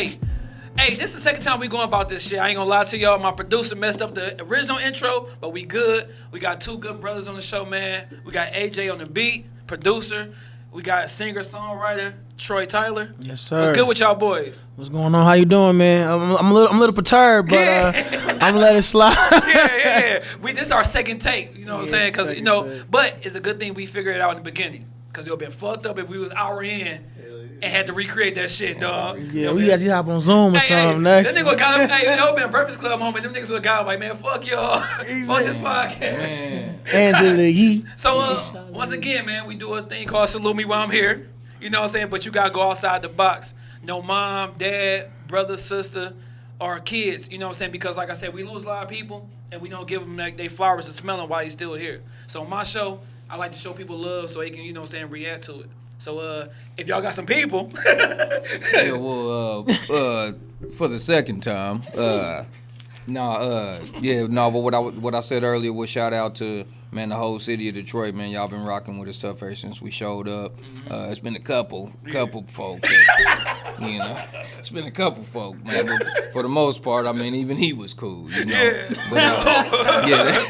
Podcast, episode 58. Hey, this is the second time we going about this shit. I ain't gonna lie to y'all. My producer messed up the original intro, but we good. We got two good brothers on the show, man. We got AJ on the beat, producer. We got singer songwriter Troy Tyler. Yes, sir. What's good with y'all boys? What's going on? How you doing, man? I'm, I'm a little, I'm a little perturbed, but uh, I'm gonna let it slide. yeah, yeah, yeah. We this is our second take. You know what I'm saying? Because you know, take. but it's a good thing we figured it out in the beginning. Because it would have been fucked up if we was hour in and had to recreate that shit, dog. You yeah, know, we man? got you hop on Zoom or Hey, hey, something next. That nigga got up. Hey, that would been a Breakfast Club moment. Them niggas would got up like, man, fuck y'all. fuck this podcast. Angela Yee. So, uh, once again, man, we do a thing called Salute Me While I'm Here. You know what I'm saying? But you gotta go outside the box. No mom, dad, brother, sister, or kids. You know what I'm saying? Because, like I said, we lose a lot of people, and we don't give them like, they flowers to smell them while he's still here. So, on my show, I like to show people love so they can, you know what I'm saying, react to it. So, uh, if y'all got some people, Yeah, well, uh, uh, for the second time, uh, nah, uh, yeah, no, but what I what I said earlier was shout out to man the whole city of Detroit, man. Y'all been rocking with us tough ever since we showed up. Uh, it's been a couple, couple folk, that, you know, it's been a couple folk, man. But for the most part, I mean, even he was cool, you know. Yeah. But, uh, yeah,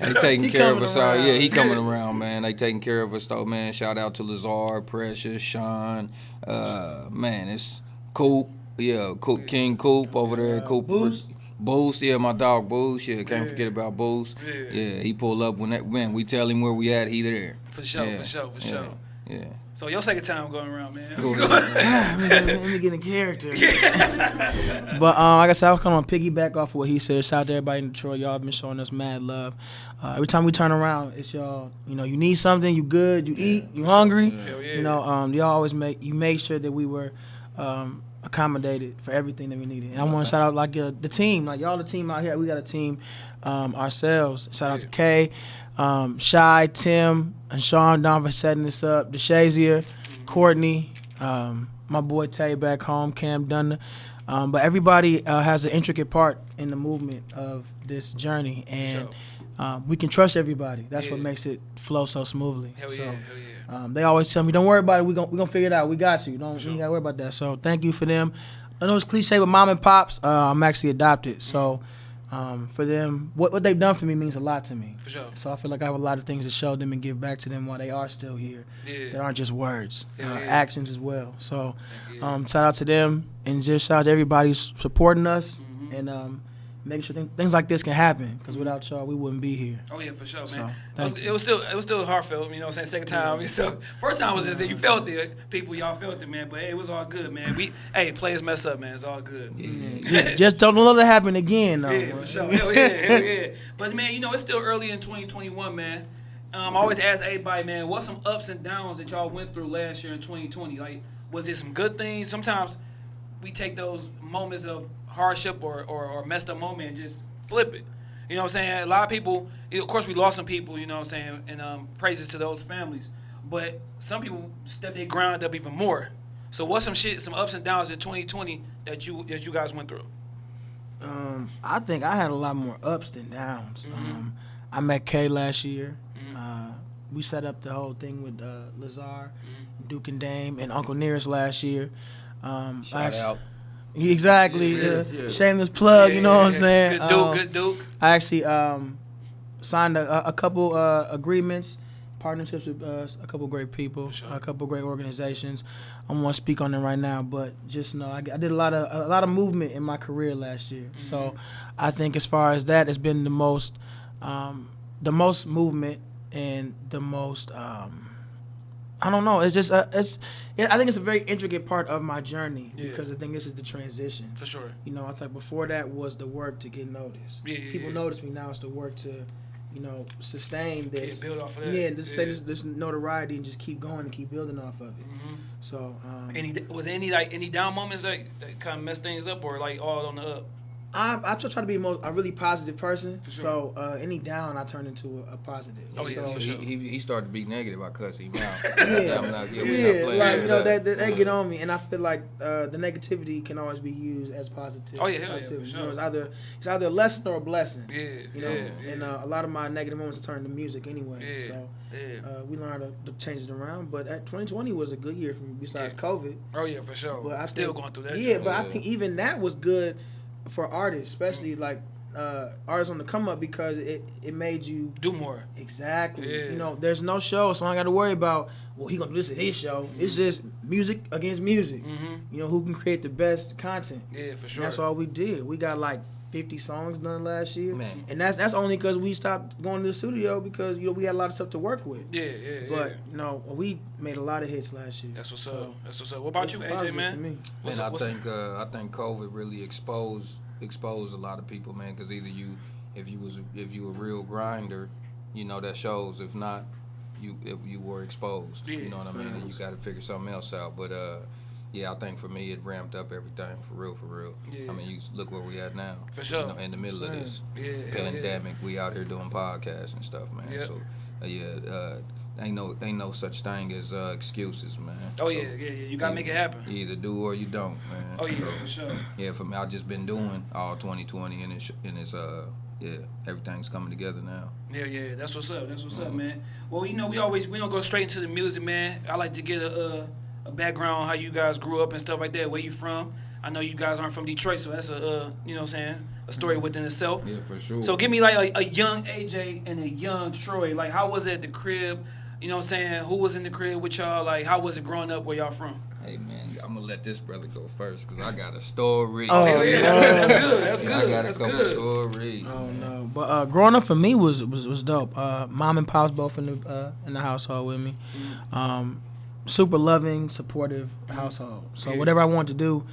they, they taking He care of us. All, yeah, he coming around, man. They taking care of us though, man. Shout out to Lazar, Precious, Sean. Uh, man, it's Coop. Yeah, Coop, King Coop over there. Coop. Boost. Boost, yeah, my dog Boost. Yeah, can't forget about Boost. Yeah. Yeah. he pull up when that when we tell him where we at, he there. For sure, Yeah, for sure, for yeah, sure. Yeah. so your second time going around, man. Go ahead. let, me, let me get in character. but um, like I said, I was kind of piggyback off of what he said. Shout out to everybody in Detroit. Y'all been showing us mad love. Uh, every time we turn around, it's y'all. You know, you need something, you good, you eat, you hungry. Yeah. You know, um, y'all always make you made sure that we were um, accommodated for everything that we needed. And I want to shout out like uh, the team, like y'all the team out here. We got a team um, ourselves. Shout out to Kay, um, Shy, Tim, and Sean Don for setting this up. DeShazier, Courtney, um, my boy Tay back home, Cam Dunn. Um, but everybody uh, has an intricate part in the movement of this journey, and um, we can trust everybody. That's what makes it flow so smoothly. Hell so, yeah, hell yeah. Um, they always tell me, "Don't worry about it. We gon' we gonna figure it out. We got you. Don't sure. you gotta worry about that." So thank you for them. I know it's cliche, but mom and pops, uh, I'm actually adopted. So um, for them, what what they've done for me means a lot to me. For sure. So I feel like I have a lot of things to show them and give back to them while they are still here. Yeah. That aren't just words, Yeah, uh, yeah. actions as well. So um, shout out to them and just shout out to everybody supporting us Mm-hmm. and um, making sure th- things like this can happen. Because without y'all, we wouldn't be here. Oh yeah, for sure, man. So, it, was, it was still it was still heartfelt, you know what I'm saying? Second time. Mean, so first time was just that you felt it, people y'all felt it, man. But hey, it was all good, man. We hey, players mess up, man. It's all good. just, just don't let it happen again, though. Yeah, for sure. Hell yeah, hell yeah. But man, you know, it's still early in 2021, man. Um, I always ask everybody, man, what's some ups and downs that y'all went through last year in 2020? Like, was it some good things? Sometimes we take those moments of hardship or, or, or messed up moment and just flip it. You know what I'm saying? A lot of people, of course, we lost some people, you know what I'm saying? And um, praises to those families. But some people step their ground up even more. So what's some shit, some ups and downs in 2020 that you that you guys went through? Um, I think I had a lot more ups than downs. Mm-hmm. Um, I met Kay last year. Uh, we set up the whole thing with uh, Lazar, Mm-hmm. Duke and Dame, and Uncle Nearest last year. Um, I Shout actu- out. Exactly. Yeah, yeah. Shameless plug. you know what I'm saying? Good Duke, Um, good Duke. I actually um, signed a, a couple uh, agreements, partnerships with uh, a couple great people, sure. a couple great organizations. I won't speak on them right now, but just know I, I did a lot of a lot of movement in my career last year. So I think as far as that, it's been the most um, the most movement and the most. Um, I don't know. It's just uh, it's. It, I think it's a very intricate part of my journey Yeah. because I think this is the transition. For sure. You know, I thought before that was the work to get noticed. Yeah, yeah, People yeah. notice me now. It's the work to, you know, sustain this. build off of that. Yeah, and just say Yeah. this, this notoriety and just keep going and keep building off of it. So, um, Any was any like any down moments that, that kind of messed things up or like all on the up? I I try to be most, a really positive person. sure. So uh, any down, I turn into a, a positive. Oh, yeah, so, for he, sure. he, he started to be negative. I cuss him out. Yeah, not, yeah, yeah, we not like with you know that. that, that they get on me, and I feel like uh, the negativity can always be used as positive. Oh, yeah, hell yeah, positive. for You know, it's either it's either a lesson or a blessing. Yeah, You know, yeah, yeah. and uh, a lot of my negative moments are turned to music anyway. Yeah, So yeah. uh, we learned to, to change it around. But at 2020 was a good year for me, besides COVID. oh yeah, for sure. But I Still think- going through that. Yeah, shit. but I think even that was good for artists, especially like uh, artists on the come up because it, it made you do more. exactly. Yeah. You know, there's no show, so I got to worry about well he gonna do this at his show. It's just music against music. Mm-hmm. You know who can create the best content. Yeah, for And sure. that's all we did. We got like 50 songs done last year, Man. and that's that's only because we stopped going to the studio because you know we had a lot of stuff to work with. Yeah, yeah, But yeah. you know we made a lot of hits last year. That's what's So, up. That's what's up. What about you, AJ, man? me. What's and up? I think uh, I think COVID really exposed exposed a lot of people, man. Because either you, if you was if you a real grinder, you know that shows. If not, you if you were exposed. Yeah, you know what I mean. And you got to figure something else out. But uh, yeah, I think for me it ramped up everything for real, for real. Yeah. I mean, you look where we at now. For sure. You know, in the middle of this Yeah, hell yeah. pandemic, we out here doing podcasts and stuff, man. Yep. So uh, yeah, uh, ain't no ain't no such thing as uh, excuses, man. Oh So, yeah, yeah, yeah. You gotta make it happen. You either do or you don't, man. Oh yeah, So, for sure. yeah, for me, I've just been doing all 2020, and it's and it's uh yeah, everything's coming together now. Yeah, yeah, that's what's up. That's what's up, Mm-hmm. man. Well, you know, we always we don't go straight into the music, man. I like to get a, a background how you guys grew up and stuff like that. Where you from? I know you guys aren't from Detroit, so that's a uh, you know what I'm saying a story within itself. Yeah, for sure. So give me like a, a young AJ and a young Troy. Like how was it at the crib? You know what I'm saying? Who was in the crib with y'all? Like how was it growing up where y'all from? Hey man, I'm gonna let this brother go first because I got a story. Oh, yeah, yeah. that's, that's good. That's good. I got a That's couple good. stories. Oh no! But uh, growing up for me was was, was dope. Uh, mom and pops both in the uh, in the household with me. Um, super loving, supportive household. So Yeah. whatever I wanted to do,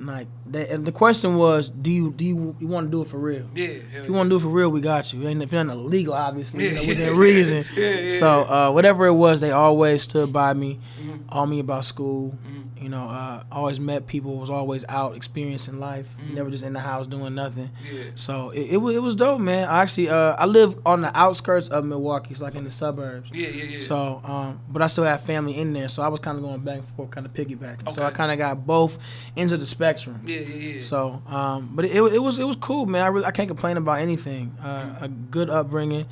like they, and the question was, do you do you, you want to do it for real? Yeah. If you want to do it for real, we got you. And if you're not illegal, obviously, you know, within reason. Yeah, yeah, so uh, whatever it was, they always stood by me, Mhm. all me about school. Mhm. You know, uh, always met people, was always out experiencing life, Mhm. never just in the house doing nothing. Yeah. So it, it was it was dope, man. I actually uh, I live on the outskirts of Milwaukee, so like in the suburbs. Yeah, yeah, yeah. So, um, but I still have family in there, so I was kind of going back and forth, kind of piggybacking. Okay. So I kind of got both ends of the spectrum. yeah, yeah, yeah. So, um, but it, it was it was cool, man. I really I can't complain about anything. Uh, a good upbringing,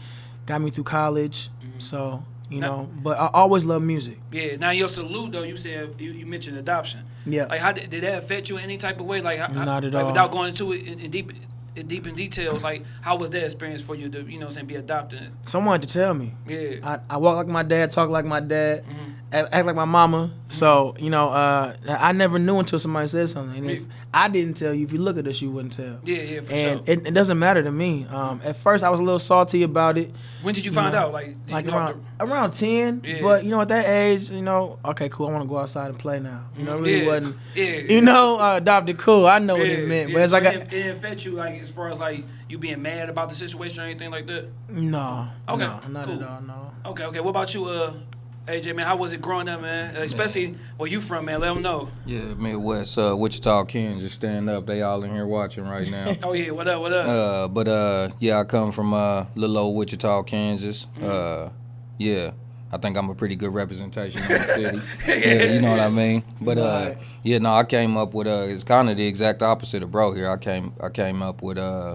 got me through college. So you Now- know, but I always love music. Yeah. Now your salute though, you said you, you mentioned adoption. Yeah. Like how did, did that affect you in any type of way? Like how, Not at like, all. Without going into it in, in deep in deep in details, like how was that experience for you to you know saying be adopted? Someone had to tell me. Yeah. I, I walk like my dad, talk like my dad, Mhm. Act, act like my mama. So you know, uh, I never knew until somebody said something. And if I didn't tell you, if you look at us, you wouldn't tell. Yeah, yeah, for and sure. it, it doesn't matter to me. Um, at first, I was a little salty about it, when did you you find know, out? Like, did like you know around around ten. Yeah. But you know, at that age, you know, okay, cool. I want to go outside and play now. You know, it really Yeah. wasn't. yeah. You know, uh, adopted cool. I know what it meant, yeah. but it's So like it, didn't- it didn't affect you like as far as like you being mad about the situation or anything like that. no, Okay, no, not cool. at all. No. Okay, okay. What about you, uh, AJ man? How was it growing up, man? Especially where you from, man. Let them know. Yeah, Midwest, uh, Wichita, Kansas, Just stand up. They all in here watching right now. Oh yeah, what up? What up? uh, but uh, yeah, I come from uh, little old Wichita, Kansas. Uh, yeah, I think I'm a pretty good representation of the city. yeah, you know what I mean. But uh, yeah, no, I came up with uh, it's kind of the exact opposite of bro here. I came, I came up with uh,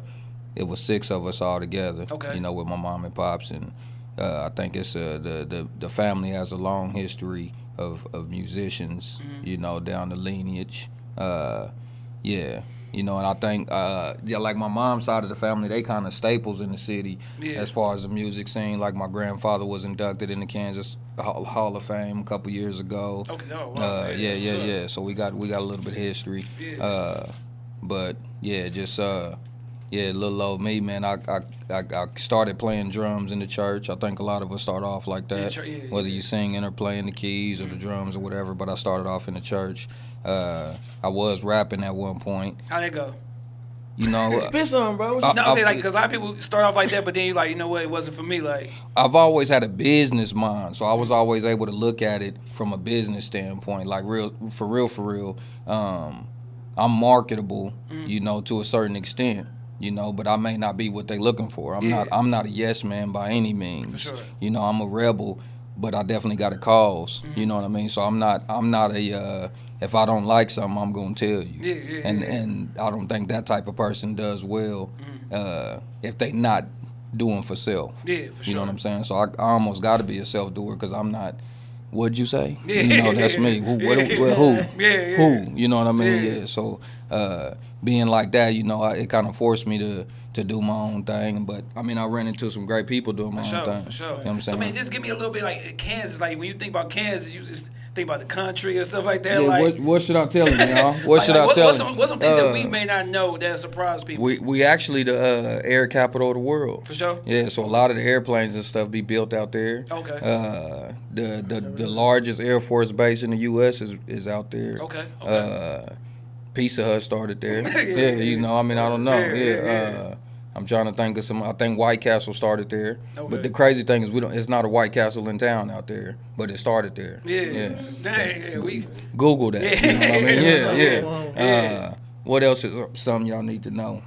it was six of us all together. Okay. You know, with my mom and pops, and uh, I think it's uh, the the the family has a long history of of musicians. You know, down the lineage. Uh, yeah. You know, and I think, uh, yeah, like my mom's side of the family, they kind of staples in the city Yeah. as far as the music scene. Like my grandfather was inducted in the Kansas Hall Hall of Fame a couple years ago. okay. Oh wow. Uh, yeah, yeah, yeah. So we got we got a little bit of history. Yeah. Uh, but yeah, just uh, yeah, little old me, man. I, I I I started playing drums in the church. I think a lot of us start off like that, chur- yeah, yeah, whether yeah. you singing or playing the keys or the drums or whatever. But I started off in the church. Uh, I was rapping at one point. How that go? You know, Spit some, bro. Uh, No, I'm I- saying like because a lot of people start off like that, but then you like you know what? It wasn't for me. Like I've always had a business mind, so I was always able to look at it from a business standpoint, like real for real for real. Um, I'm marketable, Mm. you know, to a certain extent, you know, but I may not be what they looking for. I'm Yeah. not I'm not a yes man by any means. Sure. You know, I'm a rebel, but I definitely got a because Mm-hmm. You know what I mean? So I'm not I'm not a uh, if I don't like something, I'm gonna tell you. Yeah, yeah, and yeah. and I don't think that type of person does well Mm-hmm. uh, if they not doing for self. Yeah, for sure. You know what I'm saying? So I, I almost got to be a self doer because I'm not. What'd you say? Yeah. You know, that's me. Who? What, who? Yeah, yeah. Who? You know what I mean? Yeah. Yeah. So uh, being like that, you know, I, it kind of forced me to to do my own thing. But I mean, I ran into some great people doing my For own sure, thing. for sure. You know what I'm saying? So man, just give me a little bit like Kansas. Like when you think about Kansas, you just think about the country and stuff like that. yeah, like, what, what should I tell y'all? What like- should like, I what- tell what's him? some, what's some things that we Uh, may not know that surprise people? We we actually the uh, air capital of the world. For sure. Yeah, so a lot of the airplanes and stuff be built out there. Okay. Uh, the the the largest Air Force base in the U.S. is is out there. Okay, okay. Uh, Pizza Hut started there. Yeah, yeah, you know, I mean, I don't know. Yeah, Yeah. Uh, I'm trying to think of some. I think White Castle started there. Okay. But the crazy thing is, we don't. It's not a White Castle in town out there, but it started there. yeah. Yeah. Dang, yeah, we. Google that. Yeah. You know what I mean? Yeah, Yeah. yeah. Uh, what else is something y'all need to know?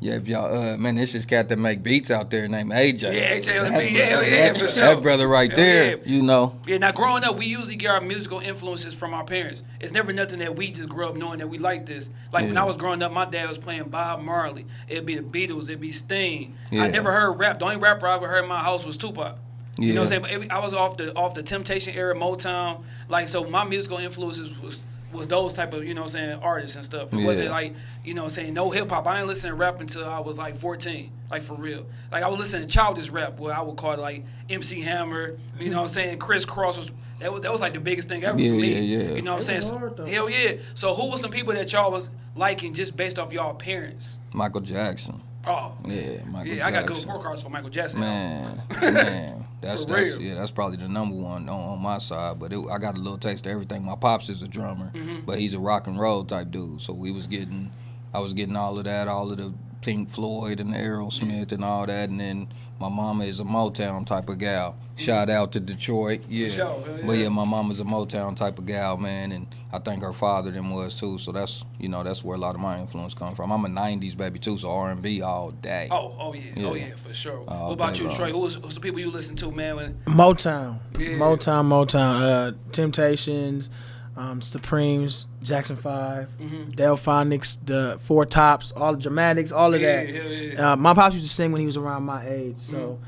Yeah, if y'all, uh, man, this is cat that make beats out there named AJ. Yeah, AJ That LB, yeah, brother- yeah, for sure. That brother right there, yeah. you know. Yeah, now growing up, we usually get our musical influences from our parents. It's never nothing that we just grew up knowing that we like this. Like when I was growing up, my dad was playing Bob Marley. It'd be the Beatles, it'd be Sting. Yeah. I never heard rap. The only rapper I ever heard in my house was Tupac. You know what I'm saying? But it- I was off the off the Temptation era, Motown. Like so, my musical influences was was those type of you know what I'm saying artists and stuff. It wasn't like you know what I'm saying no hip hop. I didn't listen to rap until I was like 14, like for real. Like I was listening to childish rap, where I would call it like MC Hammer. You know what I'm saying? Kris Kross was that was that was like the biggest thing ever Yeah, for me. yeah, yeah. You know what I'm saying? hard. Hell yeah. So who was some people that y'all was liking just based off y'all appearance? Michael Jackson. Oh Yeah, Michael yeah, I got good Jackson. report cards for Michael Jackson. Man, man, that's that's real. yeah, that's probably the number one on, on my side. But it, I got a little taste of everything. My pops is a drummer, Mm-hmm. but he's a rock and roll type dude. So we was getting, I was getting all of that, all of the Pink Floyd and Aerosmith and all that, and then my mama is a Motown type of gal. Shout out to Detroit, yeah. sure, hell But yeah. yeah, my mama's a Motown type of gal, man, and I think her father then was too. So that's you know that's where a lot of my influence come from. I'm a '90s baby too, so R&B all day. Oh, oh yeah, oh Yeah. yeah, for sure. All what about you, long. Trey? Who's who's the people you listen to, man? When, Motown, Yeah. Motown, Motown. Uh, Temptations, um, Supremes, Jackson 5 Mm-hmm. Delfonics, the Four Tops, all the Dramatics, all of Yeah, that. hell yeah. Uh, my pops used to sing when he was around my age, so.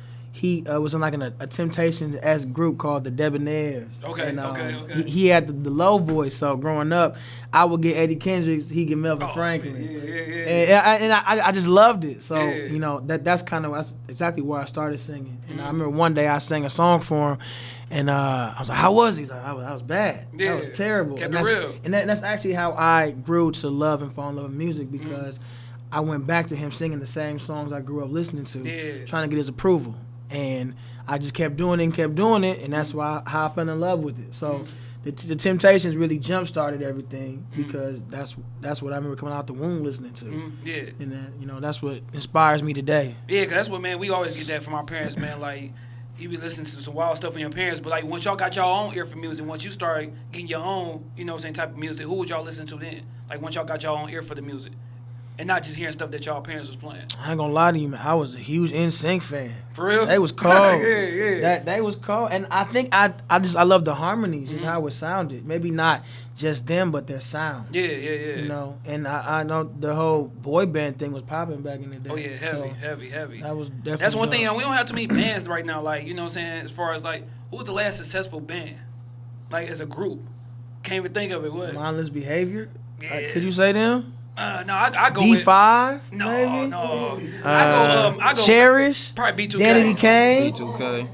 He uh, was in like an, a, a Temptations as group called the Debonaires. Okay, and, um, okay, okay. He, he had the, the low voice, so growing up, I would get Eddie Kendricks, he get Melvin Oh, Franklin. yeah, yeah, yeah. And, I, and I, I just loved it. So Yeah. you know that that's kind of that's exactly where I started singing. And I remember one day I sang a song for him, and uh, I was like, "How was he?" He's like, "I was, I was bad. Yeah. That was terrible." Kept and it that's, real. And that, that's actually how I grew to love and fall in love with music because I went back to him singing the same songs I grew up listening to, Yeah. trying to get his approval, and I just kept doing it and kept doing it, and that's why how I fell in love with it. So. The, the Temptations really jump started everything because that's that's what I remember coming out the womb listening to. Mm, yeah. And that, you know, that's what inspires me today. Yeah, cause that's what man. We always get that from our parents, man. Like you be listening to some wild stuff from your parents, but like once y'all got y'all own ear for music, once you start getting your own, you know, same type of music, who would y'all listen to then? Like once y'all got y'all own ear for the music, and not just hearing stuff that y'all parents was playing. I ain't gonna lie to you, man. I was a huge NSYNC fan. For real? They was cold. yeah, yeah. That they was cold, and I think I I just I love the harmonies, just mm-hmm. how it sounded. Maybe not just them, but their sound. yeah, yeah, yeah. You know, and I, I know the whole boy band thing was popping back in the day. Oh yeah, heavy, So heavy, heavy. that was definitely. That's one thing. dope. We don't have too many bands right now. Like you know, what I'm saying as far as like who's the last successful band, like as a group. Can't even think of it. What? mindless behavior. Yeah. Like, could you say them? Uh, no, I, I go B with five. no, maybe? no. Uh, I go. Um, I go. Cherish. Probably B2K. Danity Kane. B2K.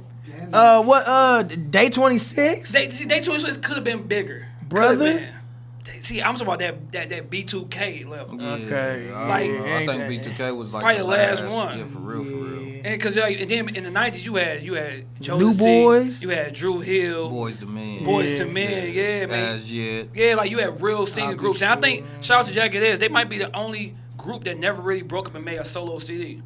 Uh, what? Uh, Day Twenty Six. They see, they choice list could have been bigger, Coulda Brother? Been. They- See, I'm talking about that that that B2K level. Okay. Yeah, I, Like- I think B2K was like Probably the the last one. Yeah, for real, for real. And cause like, and then in the '90s you had you had Jodeci, New Boys. you had Dru Hill, Boyz II Men. Boyz II Men, yeah, man. As yet. Yeah, like you had real singing I'll be groups, and I think shout out to Jagged Edge. They might be the only group that never really broke up and made a solo CD.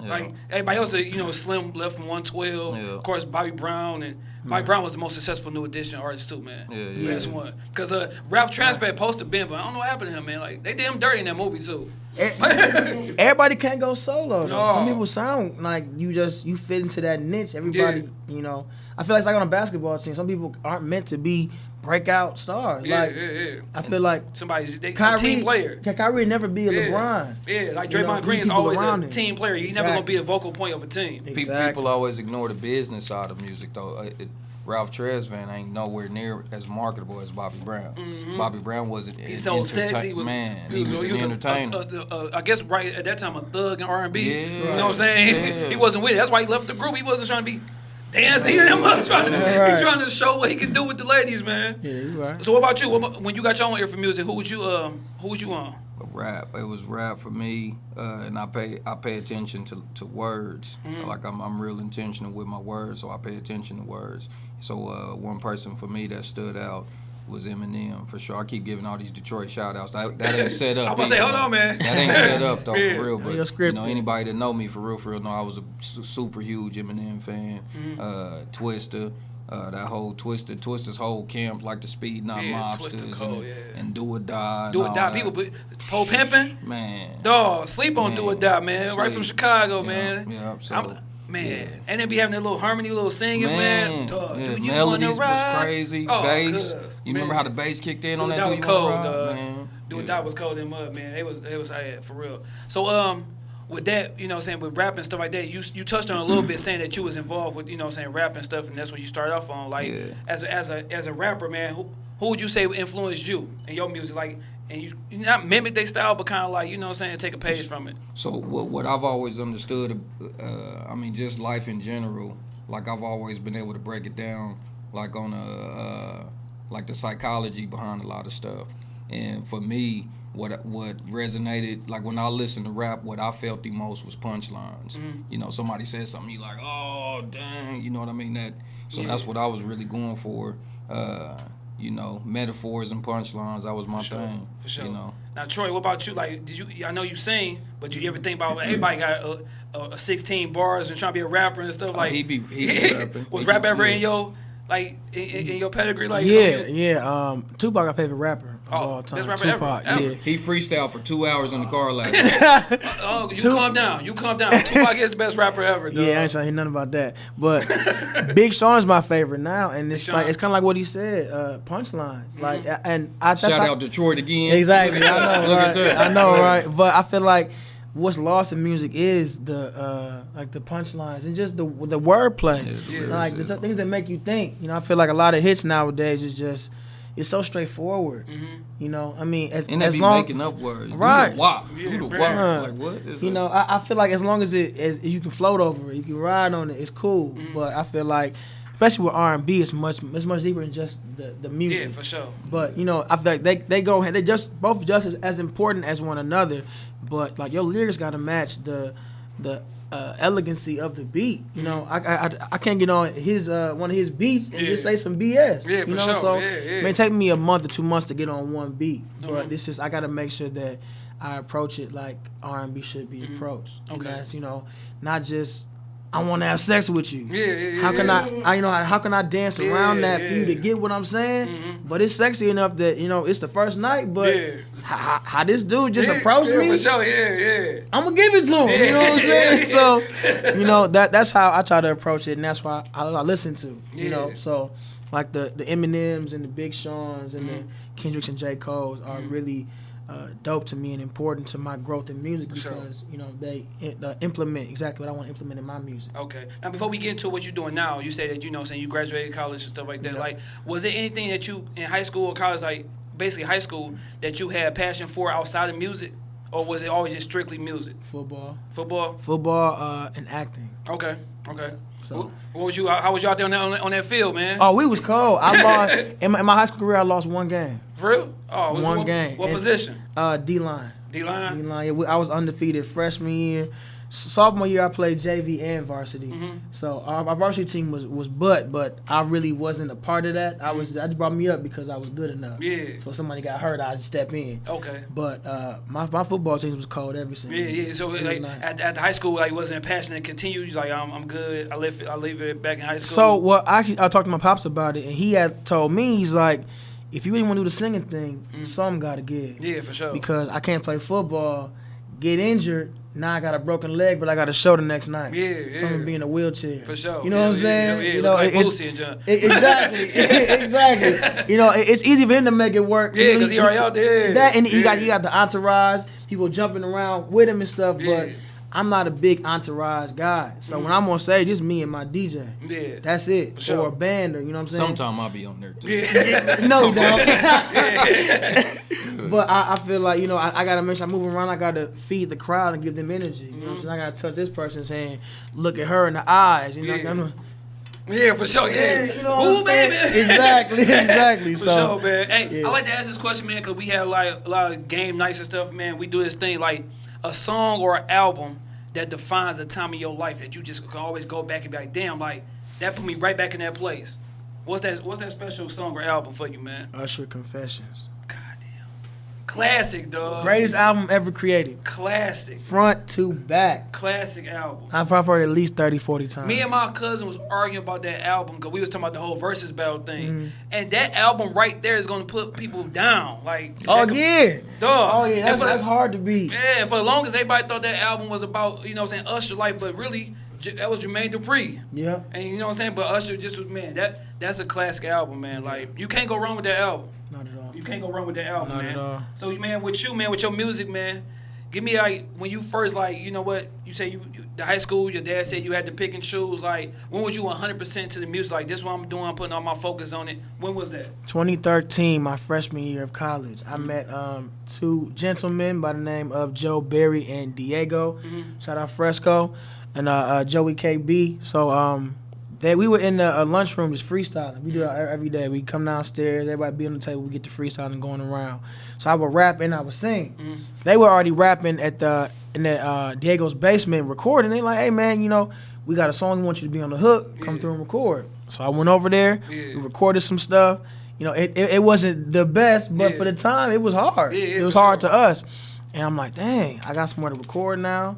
Yeah. Like everybody else, you know, Slim left from 112. Yeah. Of course, Bobby Brown and Bobby Brown was the most successful new edition artist too, man. Yeah, yeah. Best one. Cause uh, Ralph Tresvant posted Ben, but I don't know what happened to him, man. Like they did him dirty in that movie too. Everybody can't go solo. Though. Some people sound like you just you fit into that niche. Everybody, you know. I feel like it's like on a basketball team. Some people aren't meant to be breakout stars. Yeah, like yeah, yeah. I feel like Somebody's they, a team player. Ky- Kyrie never be a Yeah. LeBron. Yeah, like You know, Draymond Green is people always a around him. team player. He's never gonna be a vocal point of a team. Pe- Exactly. People always ignore the business side of music, though. Uh, it, Ralph Tresvant ain't nowhere near as marketable as Bobby Brown. Bobby Brown was an Mm-hmm. He's so sexy. He was man. He was, an a- entertainer. a- a- a- I guess right at that time a thug in R and B. Yeah. You know what I'm saying? Yeah. he wasn't with it. That's why he left the group. He wasn't trying to be dancing. He, was trying to, Right. he trying to show what he can do with the ladies, man. Yeah, you right. So what about you? What about- when you got your own ear for music, who would you um who would you on? rap. It was rap for me, uh, and I pay I pay attention to, to words. Mm-hmm. Like I'm I'm real intentional with my words, so I pay attention to words. So uh, one person for me that stood out was Eminem for sure. I keep giving all these Detroit shout outs. That, that ain't set up. I'm gonna say, hold on, man. That ain't set up though Yeah. for real. Your But script. you know anybody that know me for real for real know I was a super huge Eminem fan. Mm-hmm. Uh, Twista. Uh, that whole Twista, Twista's whole camp, like the Speed Not Yeah, Twister Mobsters Cole, and, yeah. and Do or Die. and Do or die. that. People, but Poe pimping. Man. Dog, sleep on Do or Man, die, man. Right from. Chicago, Yeah, man. yeah, so, I'm- man. yeah. And then be having that little harmony, little singing, man. Man, Dog, yeah, do you melodies wanna ride? was crazy. Oh, bass. cuz, You remember how the bass kicked in Do on that? die was cold, Ride? Man. Or yeah. die was cold in mud, man. It was, it was, yeah, for real. So, um, with that, you know, what I'm saying with rap and stuff like that, you you touched on a little bit saying that you was involved with, you know, what I'm saying rap and stuff, and that's what you started off on. Like, Yeah. as a, as a as a rapper, man, who who would you say influenced you in your music? Like, and you, you not mimic their style, but kind of like, you know, what I'm saying take a page from it. So what, what I've always understood, uh, I mean, just life in general. Like I've always been able to break it down, like on a, uh, like the psychology behind a lot of stuff. And for me, what what resonated, like when I listened to rap, what I felt the most was punchlines. Mm-hmm. You know, somebody said something, you like, oh dang, you know what I mean? That. So Yeah. that's what I was really going for. Uh, you know, metaphors and punchlines. That was my For sure. thing. For sure. You know. Now, Troy, what about you? Like, did you? I know you sing, but did you ever think about everybody got a, a, a 16 bars and trying to be a rapper and stuff? Like, Oh, he be- he be rapping. was He rap be- ever yeah. in your like in, in in your pedigree? Like, yeah, something- yeah. Um, Tupac, our favorite rapper of Oh, all time. best rapper Tupac, ever. yeah. He freestyled for two hours in the car last night. Oh, you Tup- calm down. You calm down. Tupac is the best rapper ever. Dog. Yeah, I ain't trying to hear nothing about that. But Big Sean's my favorite now, and it's Sean. like it's kind of like what he said, uh, punchline. Like, and I that's Shout how- out Detroit again. Exactly, I know, right? I know, right? But I feel like what's lost in music is the uh, like the punchlines and just the the wordplay, Yeah, the Yeah. like the things that make you think. You know, I feel like a lot of hits nowadays is just it's so straightforward. Mm-hmm. You know, I mean, as And as be long making up words. Right. Do the wop. Yeah, Do the man. wop. Like what? It's you a- know, I, I feel like as long as it as you can float over it, you can ride on it, it's cool. Mm-hmm. But I feel like, especially with R and B, it's much it's much deeper than just the the music. Yeah, for sure. But you know, I feel like they they go they just both just as, as important as one another. But like your lyrics got to match the the uh, elegancy of the beat. You know, I, I I- I can't get on his uh, one of his beats and just say some BS. Yeah, you for know, sure. so Yeah, yeah. it may take me a month or two months to get on one beat. But Mhm. it's just I got to make sure that I approach it like R and B should be approached. Mm-hmm. Okay. that's you know not just. I want to have sex with you. Yeah, yeah, How can yeah. I, I, you know, how, how can I dance around that for you to get what I'm saying? Mhm. But it's sexy enough that you know it's the first night. But how, how, this dude just approached me, For sure, yeah, yeah. I'm gonna give it to him. You know what I'm saying? So, you know that that's how I try to approach it, and that's why I, I listen to. You know, so like the the Eminems and the Big Sean's and Mm-hmm. the Kendricks and J Cole's are really. Uh, dope to me and important to my growth in music sure. because you know they uh, implement exactly what I want to implement in my music. Okay. Now, before we get into what you're doing now, you say that you know, saying you graduated college and stuff like that. Yeah. Like, was there anything that you in high school or college, like basically high school, that you had passion for outside of music, or was it always just strictly music, Football, football? football, uh, and acting. Okay. Okay. So- what was you? How was you out there on that, on that, field, man? Oh, we was cold. I lost in my, in my high school career. I lost one game. For real? Oh, one what, game. What And- position? Uh, D line. D line. D-line. Yeah, we- I was undefeated freshman year. Sophomore year, I played JV and varsity. Mm-hmm. So our, our varsity team was was butt, but I really wasn't a part of that. I was. I just brought me up because I was good enough. Yeah. So if somebody got hurt, I would step in. Okay. But uh, my my football team was cold every single. Yeah, yeah. So like nice. at, at the high school, like wasn't passionate. Continue. He's like, I'm, I'm good. I live I leave it back in high school. So well, actually, I talked to my pops about it, and he had told me he's like, if you really want to do the singing thing, some got to give. yeah, for sure. Because I can't play football, get injured. Now I got a broken leg, but I got a show the next night. Yeah, So I'm yeah. gonna be in a wheelchair. For sure. You know Yeah, what I'm yeah, saying? Yeah, yeah. you know, like it's, Boosie and John. it- exactly, exactly. You know, it- it's easy for him to make it work. Yeah, You know, 'cause he already out there. That and he got Yeah. he got the entourage, people jumping around with him and stuff. But Yeah. I'm not a big entourage guy. So when I'm on stage, it's me and my DJ. Yeah. That's it. For sure. Or a band, or you know what I'm saying. Sometime I'll be on there too. Yeah. no, you don't. but I, I feel like you know I, I gotta make sure I move around. I gotta feed the crowd and give them energy. You know what I'm mm-hmm. saying? I gotta touch this person's hand, look at her in the eyes. You know, Yeah. I'm- Yeah, for sure. Yeah. Yeah, you know what Ooh, I'm saying? baby. Exactly, exactly. For so sure, man. Hey, yeah. I like to ask this question, man, because we have like a lot of game nights and stuff, man. We do this thing like a song or an album that defines a time in your life that you just can always go back and be like, damn, like that put me right back in that place. What's that? What's that special song or album for you, man? Usher Confessions, classic, dog. greatest album ever created, Classic, front to back. classic album. I've I've heard it at least 30, 40 times. Me and my cousin was arguing about that album because we was talking about the whole versus battle thing, Mm-hmm. and that album right there is gonna put people down. Like, oh could- yeah, dog. oh yeah, that's, for that's hard to beat. Yeah, for as long as everybody thought that album was about, you know what I'm saying, Usher life, but really, J- that was Jermaine Dupri. Yeah. And you know what I'm saying? But Usher just was, man, that that's a classic album, man. Like, you can't go wrong with that album. Not at all. You can't go wrong with that album, Not man. at all. So, man, with you, man, with your music, man, give me, like, when you first, like, you know what, you say you, you the high school, your dad said you had to pick and choose, like, when was you 100% to the music? Like, this is what I'm doing, I'm putting all my focus on it. When was that? 2013, my freshman year of college, I met um, two gentlemen by the name of Joe Berry and Diego. Shout out Fresco and uh, uh, Joey KB. So um, they we were in the uh, lunchroom just freestyling. We do it every day. We come downstairs, everybody be on the table, we get to freestyling going around. So I would rap and I would sing. They were already rapping at the in the uh, Diego's basement recording. They like, hey man, you know, we got a song. We want you to be on the hook. Come Yeah. through and record. So I went over there. Yeah. We recorded some stuff. You know, it, it, it wasn't the best, but Yeah. for the time, it was hard. It was hard sure. to us. And I'm like, dang, I got somewhere to record now.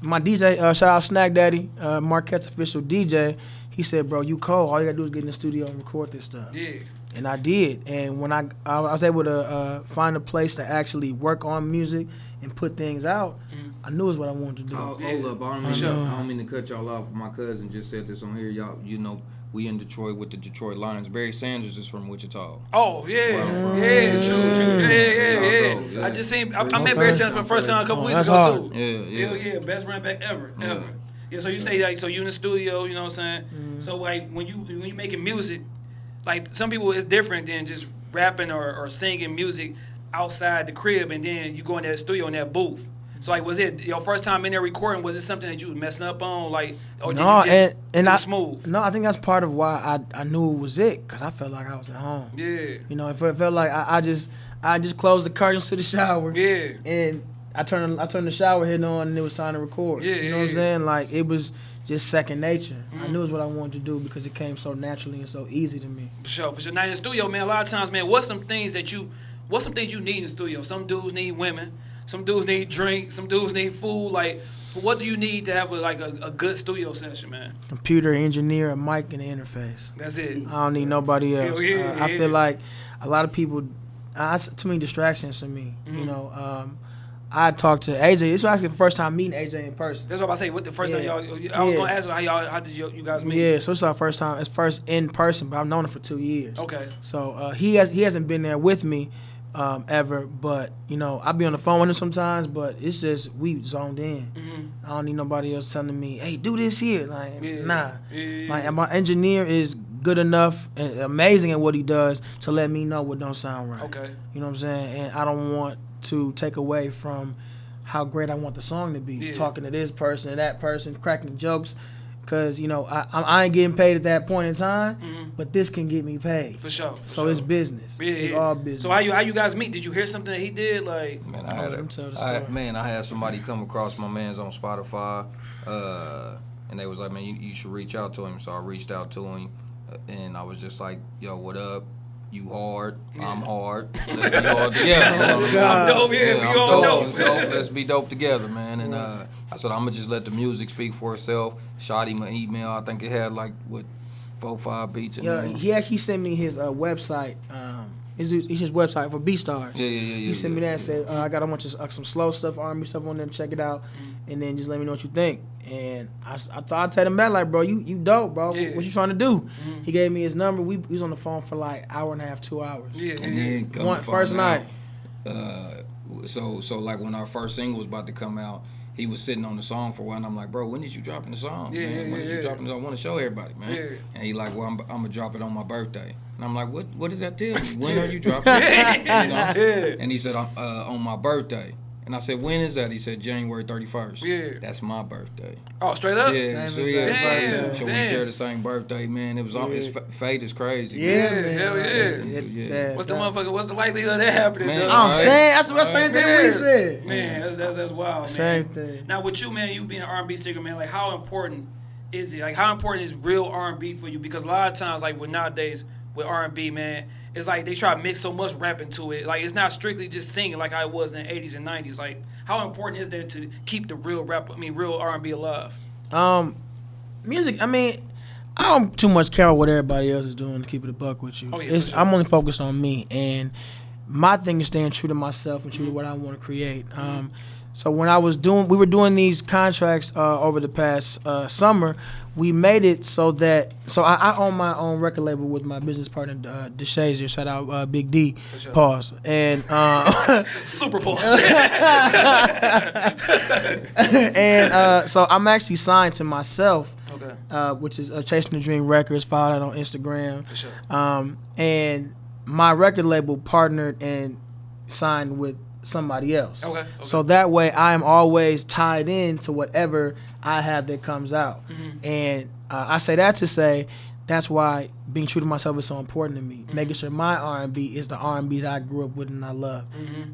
My DJ, uh, shout out Snack Daddy, uh, Marquette's official DJ. He said, bro, you cold. All you gotta do is get in the studio and record this stuff. Yeah. And I did. And when I I was able to uh, find a place to actually work on music and put things out, I knew it was what I wanted to do. Oh, Yeah. hold up, I don't, mean, sure. I don't mean to cut y'all off. My cousin just said this on here. Y'all, you know, we in Detroit with the Detroit Lions. Barry Sanders is from Wichita. Oh yeah, Wow. yeah, true, true, yeah, yeah, South yeah. Yeah. I just seen. I, I met Barry Sanders for the first time a couple Oh, weeks ago hard. too. Yeah, yeah. Hell yeah, best run back ever, Yeah. ever. Yeah. So you say like, so you in the studio, you know what I'm saying? Mm-hmm. So like when you when you making music, like some people it's different than just rapping or, or singing music outside the crib, and then you go in that studio in that booth. So like, was it your first time in there recording? Was it something that you was messing up on, like, or did no, you just and, and I, smooth? No, I think that's part of why I, I knew it was it, because I felt like I was at home. Yeah, You know, it felt, it felt like I, I just I just closed the curtains to the shower. yeah, and I turned I turned the shower head on and it was time to record. Yeah, you yeah, know what I'm saying? Like it was just second nature. I Mm-hmm. knew it was what I wanted to do because it came so naturally and so easy to me. For sure, for sure. Now in the studio, man, a lot of times, man, what's some things that you, what's some things you need in the studio? Some dudes need women, some dudes need drink, some dudes need food. Like, what do you need to have a, like a, a good studio session, man? Computer engineer, a mic, and an interface. That's it. I don't need nobody else. Yeah, Uh, I yeah. feel like a lot of people, uh, too many distractions for me. Mm-hmm. You know, um, I talked to AJ. This was actually the first time meeting AJ in person. That's what I say. What the first Yeah. time y'all? I was Yeah. gonna ask how y'all, how did you, you guys meet? Yeah, so it's our first time. It's first in person, but I've known him for two years. Okay. So uh, he has he hasn't been there with me um, ever, but you know I be on the phone with him sometimes. But it's just we zoned in. Mm-hmm. I don't need nobody else telling me, "Hey, do this here." Like, Yeah. nah. Like, my engineer is good enough and amazing at what he does to let me know what don't sound right. Okay. You know what I'm saying? And I don't want to take away from how great I want the song to be. Yeah. Talking to this person and that person, cracking jokes. Cause you know I, I I ain't getting paid at that point in time, but this can get me paid. Mm-hmm. For sure. for So sure. it's business. Yeah, it's yeah. all business. So how you how you guys meet? Did you hear something that he did? Like, Man, Oh, I had let a, him tell the story. man, I had somebody come across my man's on Spotify, uh, and they was like, man, you, you should reach out to him. So I reached out to him, uh, and I was just like, yo, what up? You hard? I'm hard. Let's be hard together. You I mean? God. I'm dope, yeah, we I'm all dope. dope. So let's be dope together, man. And uh, I said, I'm gonna just let the music speak for itself. Shot him an email. I think it had like what four, five beats in yeah, he actually sent me his uh, website. Um, his his website for B Stars. yeah, yeah, yeah. He sent me yeah, that. Said uh, I got a bunch of uh, some slow stuff, R&B stuff on there. Check it out, Mm-hmm. and then just let me know what you think. And I, I told him back like, bro, you you dope, bro. Yeah. What you trying to do? Mm-hmm. He gave me his number. We, we was on the phone for like hour and a half, two hours. yeah, And yeah. then come One to first night. uh, so so like when our first single was about to come out, he was sitting on the song for a while, and I'm like, bro, when did you dropping the song? Yeah, man? yeah, when did yeah, you yeah. dropping the song? I want to show everybody, man. Yeah. And he like, well, I'm, I'm gonna drop it on my birthday. And I'm like, what what does that tell me? When are you dropping it? You know? Yeah. And he said, uh, on my birthday. And I said, when is that? He said, January 31st. Yeah. That's my birthday. Oh, straight up. Yeah, Same so yeah. Damn, so we share the same birthday, man. It was on. His Yeah. fa- fate is crazy. Yeah, man. man. hell yeah. It- Yeah. that- What's the that- motherfucker? What's the likelihood of that happening? Man, dog? I'm Right. saying that's the same thing we said. Man, that's that's, that's wild, man. Same thing. Now with you, man, you being an R&B singer, man, like how important is it? Like how important is real R&B for you? Because a lot of times, like with nowadays with R&B, man, it's like they try to mix so much rap into it. Like it's not strictly just singing like I was in the 80s and 90s. Like how important is that to keep the real rap? I mean, real R&B alive? Um, music. I mean, I don't too much care what everybody else is doing to keep it a buck with you. Oh, yeah, it's, sure. I'm only focused on me, and my thing is staying true to myself and true to what I want to create. Um, so when I was doing, we were doing these contracts uh, over the past uh, summer. We made it so that so I, I own my own record label with my business partner uh, DeShazier. Shout out uh, Big D. sure. Pause. And uh, Super Bowl. and uh, so I'm actually signed to myself. okay, uh, which is uh, Chasing the Dream Records. Followed that on Instagram. for sure. Um, and my record label partnered and signed with somebody else. Okay, okay. So that way I am always tied in to whatever I have that comes out. Mm-hmm. And uh, I say that to say that's why being true to myself is so important to me. Mm-hmm. Making sure my R&B is the R&B that I grew up with and I love.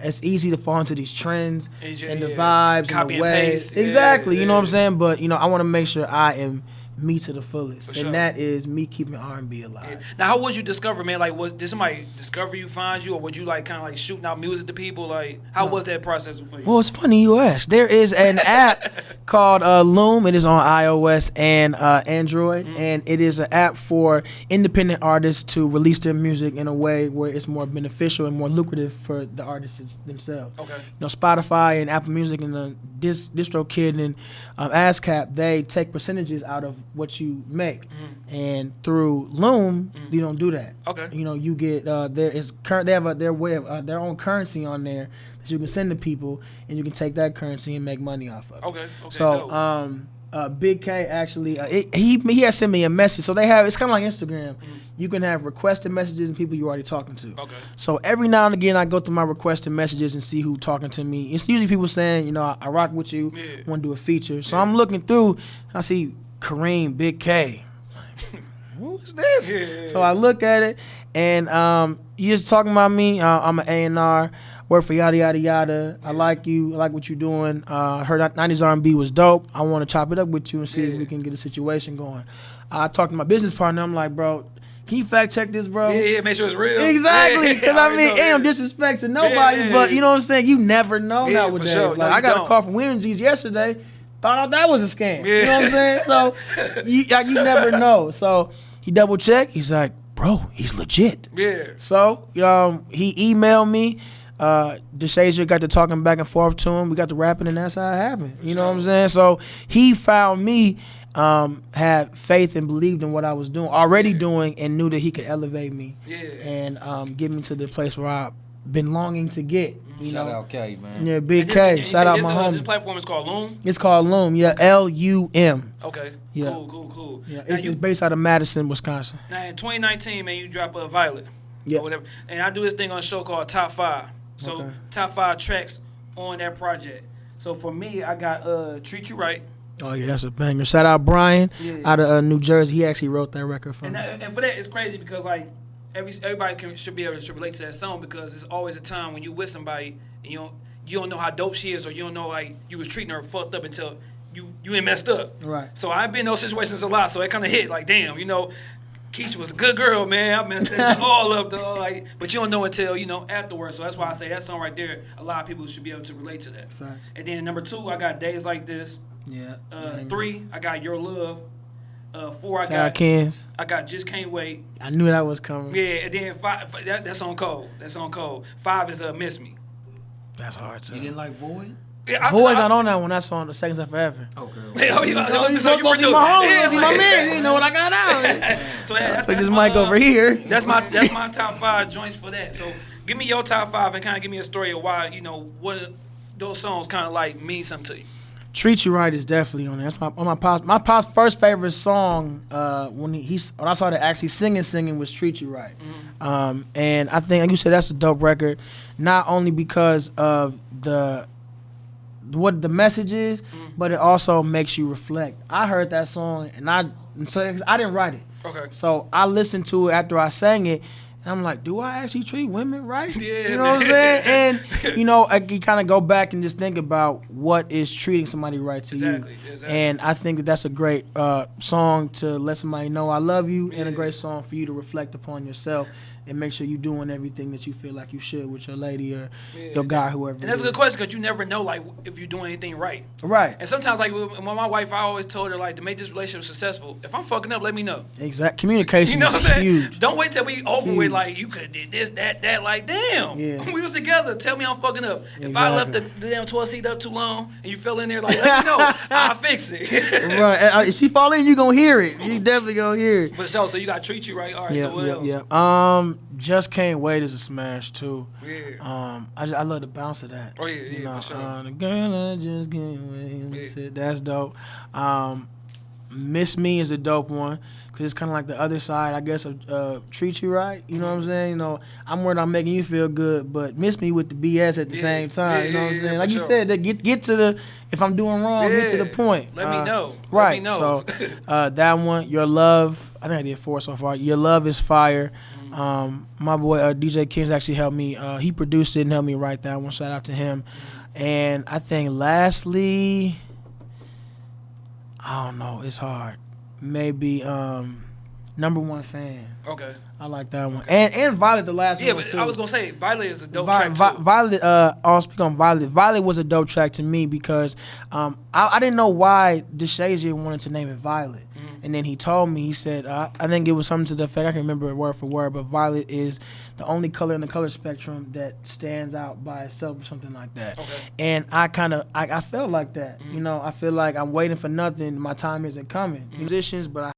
It's easy to fall into these trends Mm-hmm. And the yeah, vibes copy and the and ways. paste. Yeah, exactly. You know what I'm saying? But you know, I want to make sure I am me to the fullest, For and sure. that is me keeping R&B alive. Now, how was you discover, man? Like, was did somebody discover you, find you, or would you like kind of like shooting out music to people? Like, how was that process for you? Well, it's funny you ask. There is an app called uh, Loom. It is on iOS and uh, Android, Mm-hmm. and it is an app for independent artists to release their music in a way where it's more beneficial and more lucrative for the artists themselves. Okay. You know, Spotify and Apple Music and the Dis- DistroKid and um, ASCAP, they take percentages out of what you make, and through Loom, you don't do that. Okay. You know, you get uh, there is current. They have a, their way of uh, their own currency on there that you can send to people, and you can take that currency and make money off of. Okay. Okay. So, dope. um, uh, Big K actually, uh, it, he he has sent me a message. So they have it's kind of like Instagram. You can have requested messages and people you're already talking to. Okay. So every now and again, I go through my requested messages and see who talking to me. It's usually people saying, you know, I, I rock with you, Yeah. want to do a feature. So I'm looking through, I see Kareem, Big K. Who is this? Yeah. So I look at it, and um, you just talking about me. Uh, I'm an A and R. Work for yada yada yada. I like you. I like what you're doing. Uh, heard 90s R&B was dope. I want to chop it up with you and see if we can get a situation going. I talked to my business partner. I'm like, bro, can you fact check this, bro? Yeah, yeah. Make sure it's real. Exactly, Yeah, because I I mean, know, am yeah. disrespect to nobody, yeah, but you know what I'm saying. You never know Yeah, for nowadays. sure. Like No, I got don't. a call from G's yesterday. Thought out that was a scam. You know what I'm saying? So you like, you never know. So he double checked. He's like, bro, he's legit. Yeah. So um, he emailed me. Uh, DeShazier got to talking back and forth to him. We got to rapping, and that's how it happened. You know what I'm saying? So he found me, um, had faith and believed in what I was doing, already doing, and knew that he could elevate me Yeah. and um, get me to the place where I've been longing to get. You Shout know, out K, man. yeah, Big this- K. Shout said out this, my uh, This platform is called Loom. It's called Loom. Yeah, L U M. Okay. Yeah. Cool. Cool. Cool. Yeah, Now, it's, you, based out of Madison, Wisconsin. now in 2019, man, you drop a Violet. Yeah. Or whatever. And I do this thing on a show called Top Five. So Okay. top five tracks on that project. So for me, I got uh Treat You Right. Oh yeah, that's a banger. Shout out Brian Yeah. out of uh, New Jersey. He actually wrote that record for And, me. that, and for that, it's crazy because like every everybody can, should be able to relate to that song because it's always a time when you with somebody and you don't you don't know how dope she is or you don't know like you was treating her fucked up until you you ain't messed up. Right. So I've been in those situations a lot. So it kind of hit like damn, you know. Keisha was a good girl, man. I messed that all up, though. Like, but you don't know until you know afterwards. So that's why I say that song right there. A lot of people should be able to relate to that. Facts. And then number two, I got days like this. Yeah. Uh, three, I got your love. Uh, four, I Shout out got Kens. I got just can't wait. I knew that was coming. Yeah, and then five. That, that's on cold. That's on cold. Five is uh, miss me. That's hard too. You didn't like Void? Yeah, I, Boys I, not on that one. That's on the Seconds of Forever. Okay. Hey, oh, you, Oh, you so you were supposed to my home. yeah, He's my man. You know what I got out. So yeah, that's, Put that's this my, mic uh, over here. That's my that's my top five joints for that. So give me your top five and kind of give me a story of why you know what those songs kind of like mean something to you. Treat You Right is definitely on there. That's my on my pops. My pops' first favorite song uh, when he, he when I started actually singing singing was Treat You Right, um, and I think like you said that's a dope record, not only because of the what the message is, but it also makes you reflect. I heard that song and I and so I didn't write it, Okay. so I listened to it after I sang it. And I'm like, do I actually treat women right? Yeah, you know what I'm saying? And you know, I, you kind of go back and just think about what is treating somebody right to Exactly, you. exactly. And I think that that's a great uh, song to let somebody know I love you, and a great song for you to reflect upon yourself and make sure you're doing everything that you feel like you should with your lady or Yeah. your guy, whoever. And that's a good question because you never know like if you're doing anything right. Right. And sometimes like my wife, I always told her like to make this relationship successful. If I'm fucking up, let me know. Exact. Communication You know what I'm is saying? huge. Don't wait till we over with like you could did this, that, that. Like damn, Yeah. we was together. Tell me I'm fucking up. If I left the, the damn 12 seat up too long and you fell in there, like let me know. I'll fix it. right. Uh, If she fall in, you gonna hear it. You definitely gonna hear it. but so, so you got to treat you right. All right. Yeah, so what yeah, else? yeah. Um, just can't wait is a smash too. Yeah. Um, I just, I love the bounce of that. Oh, yeah, You yeah, know, for sure. Uh, the girl I just can't wait. That's, Yeah. That's dope. Um, Miss Me is a dope one because it's kind of like the other side, I guess, of uh, treat you right. You know what I'm Mm-hmm. saying? You know, I'm worried on making you feel good, but miss me with the BS at the Yeah, same time. yeah, you know what I'm saying? Like you sure. said, that get get to the if I'm doing wrong, get to the point. Let me Uh, know. Let me Right. know. So uh, that one, your love. I think I did four so far. Your love is fire. Um, my boy uh, DJ Kings actually helped me. Uh, he produced it and helped me write that one. Shout out to him. And I think lastly, I don't know. It's hard. Maybe um, number one fan. Okay. I like that one. And and Violet, the last Yeah, one. but too. I was gonna say Violet is a dope Vi- track Vi- too. Violet, uh, I'll speak on Violet. Violet was a dope track to me because um, I, I didn't know why DeShazier wanted to name it Violet. Mm-hmm. And then he told me, he said, uh, I think it was something to the effect, I can remember it word for word, but Violet is the only color in the color spectrum that stands out by itself or something like that. Okay. Mm-hmm. And I kind of, I, I felt like that. You know, I feel like I'm waiting for nothing. My time isn't coming. Mm-hmm. Musicians, but I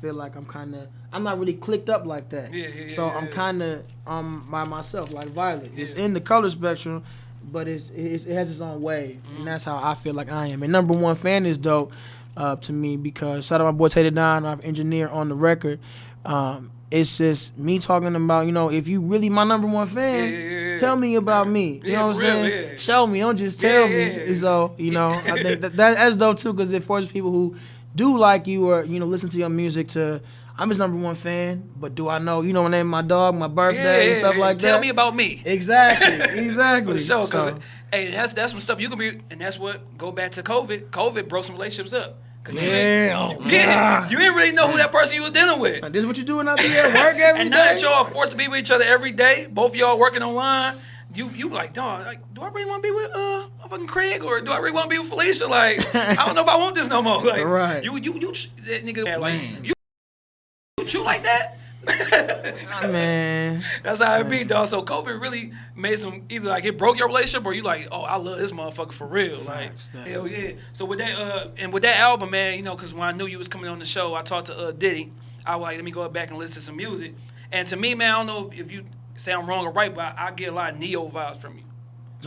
feel like I'm kind of I'm not really clicked up like that. Yeah, yeah, so yeah, I'm kind of um by myself like Violet. It's in the color spectrum, but it's, it's it has its own wave, Mm-hmm. and that's how I feel like I am. And number one fan is dope uh, to me because shout out my boy Tater Don, our engineer on the record. Um, it's just me talking about you know if you really my number one fan, Yeah, yeah, yeah. tell me about me. You know what I'm saying? Show me, don't just tell me. So you know I think that, that that's dope too because it forces people who do like you or you know listen to your music to. I'm his number one fan, but do I know, you know, my name, my dog, my birthday, and stuff like Tell that? Tell me about me. Exactly, exactly. For sure, because So, hey, that's that's some stuff you can be, and that's what go back to COVID. COVID broke some relationships up. 'Cause you yeah, oh, yeah, you didn't really know who that person you was dealing with. this is what you do when I be at work every and now that day. y'all forced to be with each other every day, both of y'all working online, you you like, dog, like, do I really want to be with uh fucking Craig or do I really want to be with Felicia? Like, I don't know if I want this no more. Like, Right. You you you that nigga like Man. you you chew like that. Man. That's how it be, dog. So COVID really made some either like it broke your relationship or you like, oh, I love this motherfucker for real. Like, yeah. hell yeah. So with that, uh, and with that album, man, you know, because when I knew you was coming on the show, I talked to uh, Diddy. I was like, let me go back and listen to some music. And to me, man, I don't know if, if you say I'm wrong or right, but I, I get a lot of Ne-Yo vibes from you.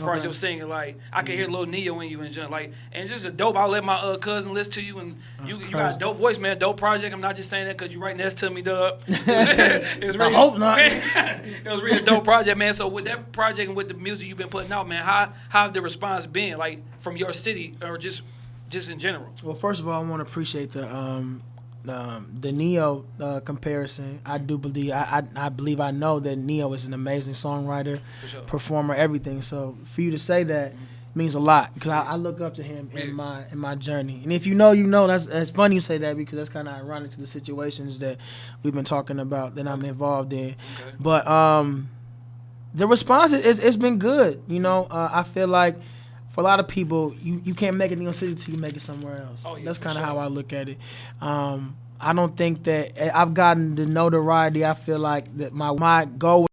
Far as Okay. your singing, like I can hear Lil Ne-Yo in you and just like, and just a dope. I'll let my uh, cousin listen to you, and you you got a dope voice, man. Dope project. I'm not just saying that because you right next to me, dub. it's really, hope not. it was really a dope project, man. So with that project and with the music you've been putting out, man, how how have the response been, like from your city or just just in general? Well, first of all, I want to appreciate the um, um, the Ne-Yo uh, comparison. I do believe I, I I believe I know that Ne-Yo is an amazing songwriter, sure. performer, everything. So for you to say that means a lot because I, I look up to him Yeah. in my in my journey. And if you know, you know. That's that's funny you say that because that's kind of ironic to the situations that we've been talking about that I'm involved in. Okay. But um, the response is it's been good. You know, uh, I feel like for a lot of people, you, you can't make it in your city till you make it somewhere else. Oh, yeah, That's kind of sure. how I look at it. Um, I don't think that eh, I've gotten the notoriety. I feel like that my my goal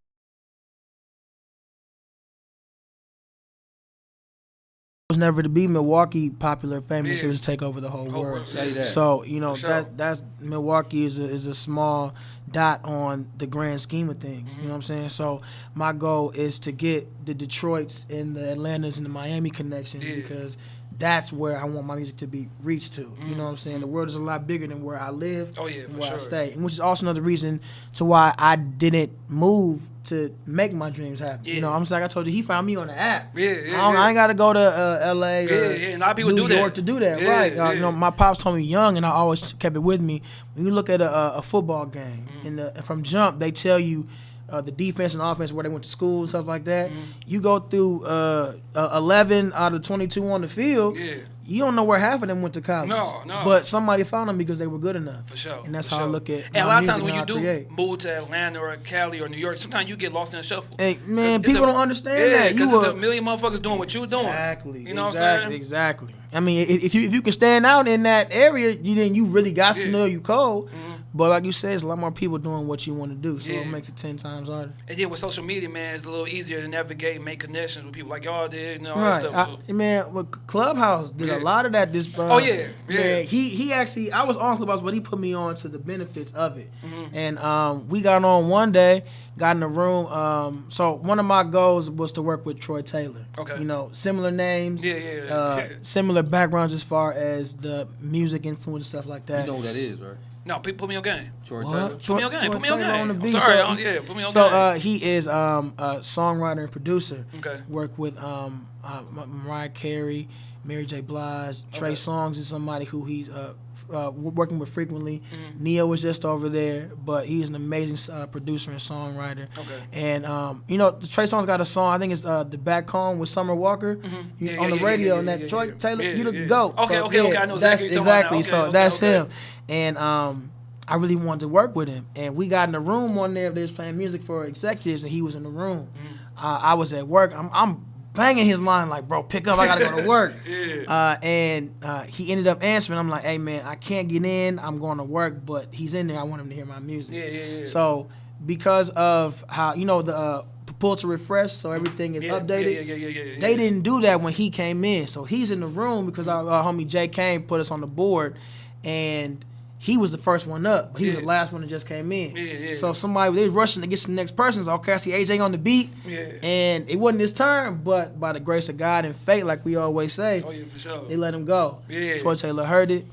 was never to be Milwaukee popular, famous. Yeah. It was to take over the whole Whole world. world. So you know sure. that that's Milwaukee is a, is a small dot on the grand scheme of things. Mm-hmm. You know what I'm saying? So my goal is to get the Detroit's and the Atlantas and the Miami connection Yeah. because that's where I want my music to be reached to. You know what I'm saying? The world is a lot bigger than where I live. Mm-hmm. Oh, yeah, where I stay, and which is also another reason to why I didn't move to make my dreams happen. Yeah. You know, I'm just like I told you, he found me on the app. Yeah, yeah, I. I ain't got to go to uh, L.A. or Yeah, yeah, a lot of people New do that. York to do that, right? Uh. You know, my pops told me young, and I always kept it with me. When you look at a, a, football game, Mm-hmm. in the, from jump, they tell you uh, the defense and offense where they went to school and stuff like that. Mm-hmm. You go through uh, uh, 11 out of 22 on the field. Yeah. You don't know where half of them went to college. No, no. But somebody found them because they were good enough. For sure. And that's how I look at And a lot of times when you I do create. move to Atlanta or Cali or New York, sometimes you get lost in the shuffle. Hey, man, people a- don't understand yeah, that. Because it's a- million motherfuckers doing what you're doing. Exactly. You know exactly, what I'm saying? Exactly. I mean, if you if you can stand out in that area, you then you really got to Yeah. Mm-hmm. know you cold. But like you said, it's a lot more people doing what you want to do, so Yeah. it makes it ten times harder. And then with social media, man, it's a little easier to navigate and make connections with people like y'all did and all Right, that stuff. So. I, man. Well, Clubhouse did Yeah. a lot of that. This uh, Oh, yeah, yeah. Man, he he actually I was on Clubhouse, but he put me on to the benefits of it. Mm-hmm. And um, we got on one day, got in the room. Um, so one of my goals was to work with Troy Taylor. Okay. you know, similar names. Yeah, yeah, yeah. Uh, similar backgrounds as far as the music influence stuff like that. You know who that is, right? No, pe- put me on game. Troy What? Taylor. Put me on game. Troy Put me on Taylor game. the I'm sorry. So- I don't- yeah, put me on So game. uh, he is um, a songwriter and producer. Okay. Work with um, uh, M- Mariah Carey, Mary J. Blige, Trey Okay. Songz is somebody who he's uh, f- uh, working with frequently. Mm-hmm. Ne-Yo was just over there, but he's an amazing uh, producer and songwriter. Okay. And um, you know, Trey Songz got a song. I think it's uh, "The Back Home" with Summer Walker Mm-hmm. Yeah, on yeah, the yeah, radio. and that yeah, Troy yeah. Taylor, you the goat. Okay, So, okay, okay, I know that's exactly what you're talking about now. exactly. So Okay, that's okay, him. And um, I really wanted to work with him. And we got in the room one day. They was playing music for executives, and he was in the room. Mm. Uh, I was at work. I'm, I'm banging his line like, "Bro, pick up. I gotta go to work." Yeah. uh, and uh, he ended up answering. I'm like, "Hey, man, I can't get in. I'm going to work, but he's in there. I want him to hear my music." Yeah, yeah, yeah. So because of how you know the uh, pull to refresh, so everything is yeah, updated. Yeah, yeah. They didn't do that when he came in. So he's in the room because our, our homie Jay Kane put us on the board, and he was the first one up. But he was the last one that just came in. Yeah, yeah. So somebody they was rushing to get to the next person. So okay, I see AJ on the beat, Yeah. and it wasn't his turn. But by the grace of God and fate, like we always say, Oh yeah, for sure. they let him go. Yeah. Troy Taylor heard it.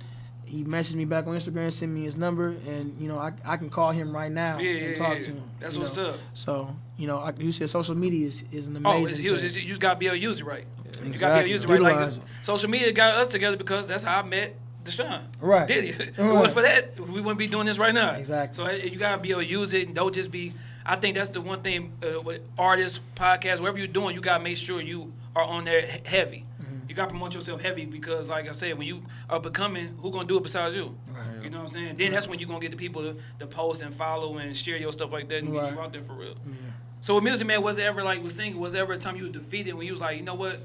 He messaged me back on Instagram, sent me his number, and you know I, I can call him right now Yeah, and talk yeah. to him. That's what's know. up. So you know, like you said, social media is, is an Oh, amazing. it's huge. It's, you just gotta be able to use it right. You gotta be able Exactly. to use it right. Like it. social media got us together because that's how I met Deshaun. Right. Did? If it Right. was for that, we wouldn't be doing this right now. Exactly. So you gotta be able to use it and don't just be. I think that's the one thing uh, with artists, podcasts, whatever you're doing, you gotta make sure you are on there heavy. Mm-hmm. You gotta promote yourself heavy because, like I said, when you are becoming, who gonna do it besides you? Right. You know what I'm saying? Then that's when you're gonna get the people to, to post and follow and share your stuff like that and get Right. you out there for real. So with music, man, was ever like with singing? Was there ever a time you was defeated when you was like, you know what?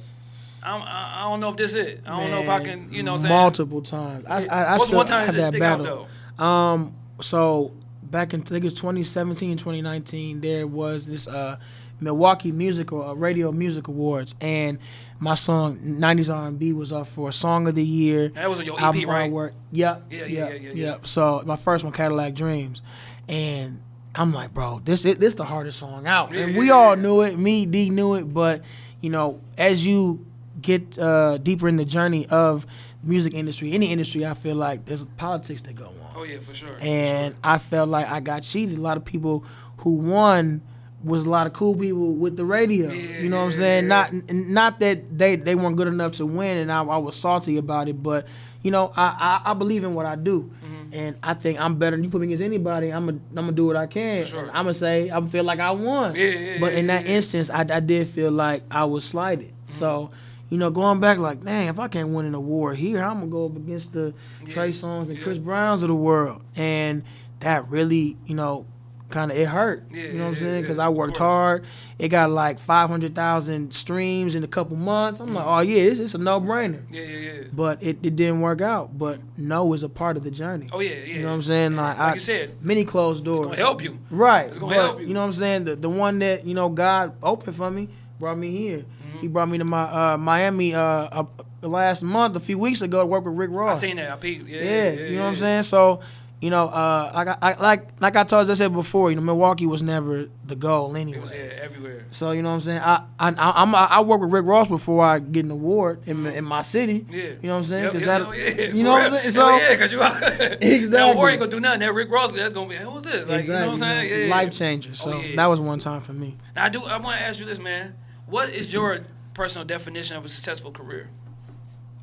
I, I don't know if this is it. I don't know if I can, you know, what I'm saying. multiple times. I, I, I What's still one time have that stick out battle. though? Um, so back in I think it was 2017, 2019, there was this uh, Milwaukee Musical uh, Radio Music Awards, and my song "90s R&B" was up for Song of the Year. That was on your EP, right? artwork. Yep. Yeah, yeah, yep, yeah, yeah, yeah. Yep. So my first one, Cadillac Dreams, and I'm like, bro, this it, this the hardest song out, Yeah, and we all knew it. Me, D knew it, but you know, as you get uh, deeper in the journey of music industry, any industry, I feel like there's politics that go on. Oh yeah, for sure. for And sure. I felt like I got cheated. A lot of people who won was a lot of cool people with the radio. Yeah, you know what I'm saying? yeah. Not not that they, they weren't good enough to win, and I, I was salty about it. But you know, I, I, I believe in what I do, Mm-hmm. and I think I'm better. than You put me against anybody, I'm gonna I'm gonna do what I can. For sure. I'm gonna say I feel like I won. Yeah, yeah, but in that instance, I, I did feel like I was slighted. Mm-hmm. So. You know, going back like, dang, if I can't win an award here, I'm gonna go up against the Trey Songz and yeah. Chris Browns of the world, and that really, you know, kind of it hurt. Yeah, you know what I'm yeah, saying? yeah, Because I worked hard. It got like 500,000 streams in a couple months. I'm like, oh yeah, it's, it's a no brainer. yeah, yeah, yeah. But it, it didn't work out. But no is a part of the journey. Oh yeah, yeah. You know what I'm saying? Yeah. Like, Like I, you said, many closed doors. it's gonna help you. Right. It's gonna but, help you. you. know what I'm saying? The the one that, you know, God opened for me brought me here. He brought me to my uh, Miami uh, uh, last month, a few weeks ago, to work with Rick Ross. I seen that. I peeped. Yeah, Yeah, yeah, you know what I'm saying? So, you know, uh, like I, I like like I told as I said before, you know, Milwaukee was never the goal It anyway. was yeah, everywhere. So you know what I'm saying? I I I, I'm, I work with Rick Ross before I get an award in, my- in my city. Yeah. You know what I'm saying? Yep, 'Cause yeah, that- yeah, you know what I'm saying? So Hell yeah, cause you that Exactly. war ain't gonna do nothing. That Rick Ross, that's gonna be hey, who's this? Like, you know what I'm saying? Yeah, yeah. life changer. So Oh, yeah. that was one time for me. Now, I do. I want to ask you this, man. What is your personal definition of a successful career?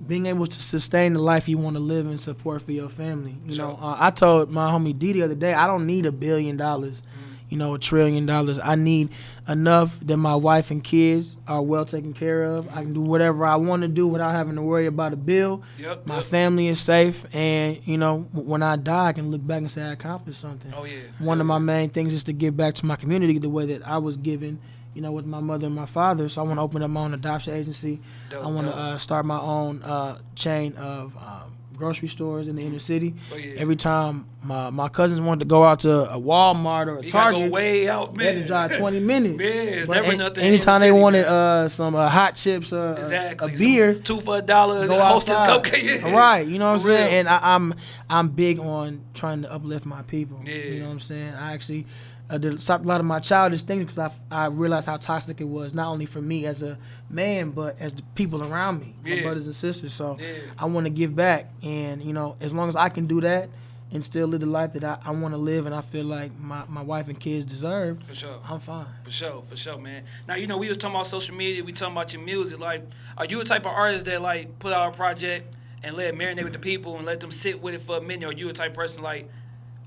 being able to sustain the life you want to live and support for your family. You Sure. know, uh, I told my homie D the other day, I don't need a billion dollars, Mm-hmm. you know, a trillion dollars. I need enough that my wife and kids are well taken care of. I can do whatever I want to do without having to worry about a bill. Yep. My yep. family is safe, and you know, when I die, I can look back and say I accomplished something. Oh yeah. One of my main things is to give back to my community the way that I was given, you know, with my mother and my father. So I want to open up my own adoption agency. Dope, I want to uh, start my own uh, chain of um, grocery stores in the inner city. Oh, yeah. Every time my, my cousins wanted to go out to a Walmart or a You gotta go Target, way out, man. they had to drive 20 minutes. Yeah, it's But never an- nothing Anytime the they city, wanted uh, some uh, hot chips, uh, a- Exactly. a Some beer, two for a dollar. go Hostess cupcake. Yeah. Right, you know what I'm real. saying? And I, I'm I'm big on trying to uplift my people. Yeah. You know what I'm saying? I actually uh, did stop a lot of my childish things because I, I realized how toxic it was, not only for me as a man, but as the people around me, my brothers and sisters. So Yeah. I want to give back. And, you know, as long as I can do that and still live the life that I, I want to live and I feel like my, my wife and kids deserve, For sure. I'm fine. For sure, for sure, man. Now you know we was talking about social media. We talking about your music. Like, are you a type of artist that like put out a project and let it marinate with the people and let them sit with it for a minute? Or you a type of person like,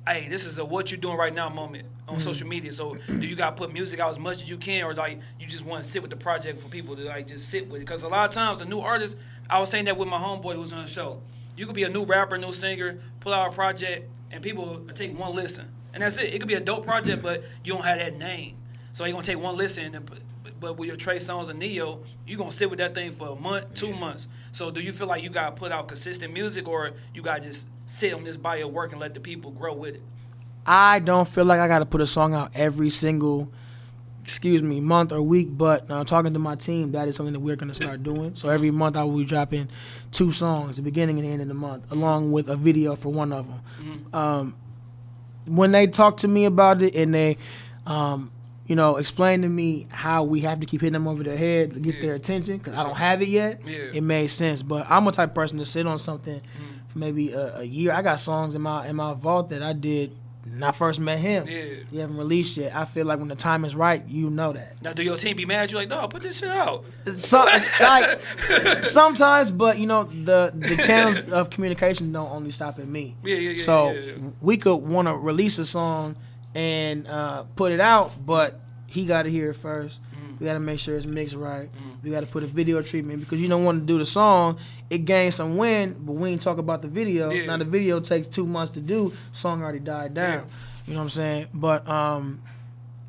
hey, this is a what you doing right now moment on Mm-hmm. social media. So do you got to put music out as much as you can, or like you just want to sit with the project for people to like just sit with it? Because a lot of times a new artist, I was saying that with my homeboy who was on the show. You could be a new rapper, new singer, pull out a project, and people take one listen, and that's it. It could be a dope project, but you don't have that name. So you're gonna take one listen, and, but- but with your Trey Songz and Ne-Yo, you gonna sit with that thing for a month, two months. So do you feel like you gotta put out consistent music, or you gotta just sit on this body of work and let the people grow with it? I don't feel like I got to put a song out every single, excuse me, month or week. But uh, talking to my team, that is something that we're going to start doing. So every month I will be dropping two songs, the beginning and the end of the month, along with a video for one of them. Um, when they talk to me about it and they, um, you know, explain to me how we have to keep hitting them over the head to get Yeah. their attention because I don't have it yet. Yeah. It made sense, but I'm a type of person to sit on something for maybe a, a year. I got songs in my in my vault that I did when I first met him. Yeah. You haven't released yet. I feel like when the time is right, you know that. Now, do your team be mad? You like, no, put this shit out. So, like sometimes, but you know the the channels of communication don't only stop at me. Yeah, yeah, yeah, So yeah, yeah. we could want to release a song and uh, put it out, but he got to hear it first. Mm-hmm. We got to make sure it's mixed right. We got to put a video treatment because you don't want to do the song. It gains some wind, but we ain't talk about the video. Yeah. Now the video takes two months to do. Song already died down. You know what I'm saying? But um,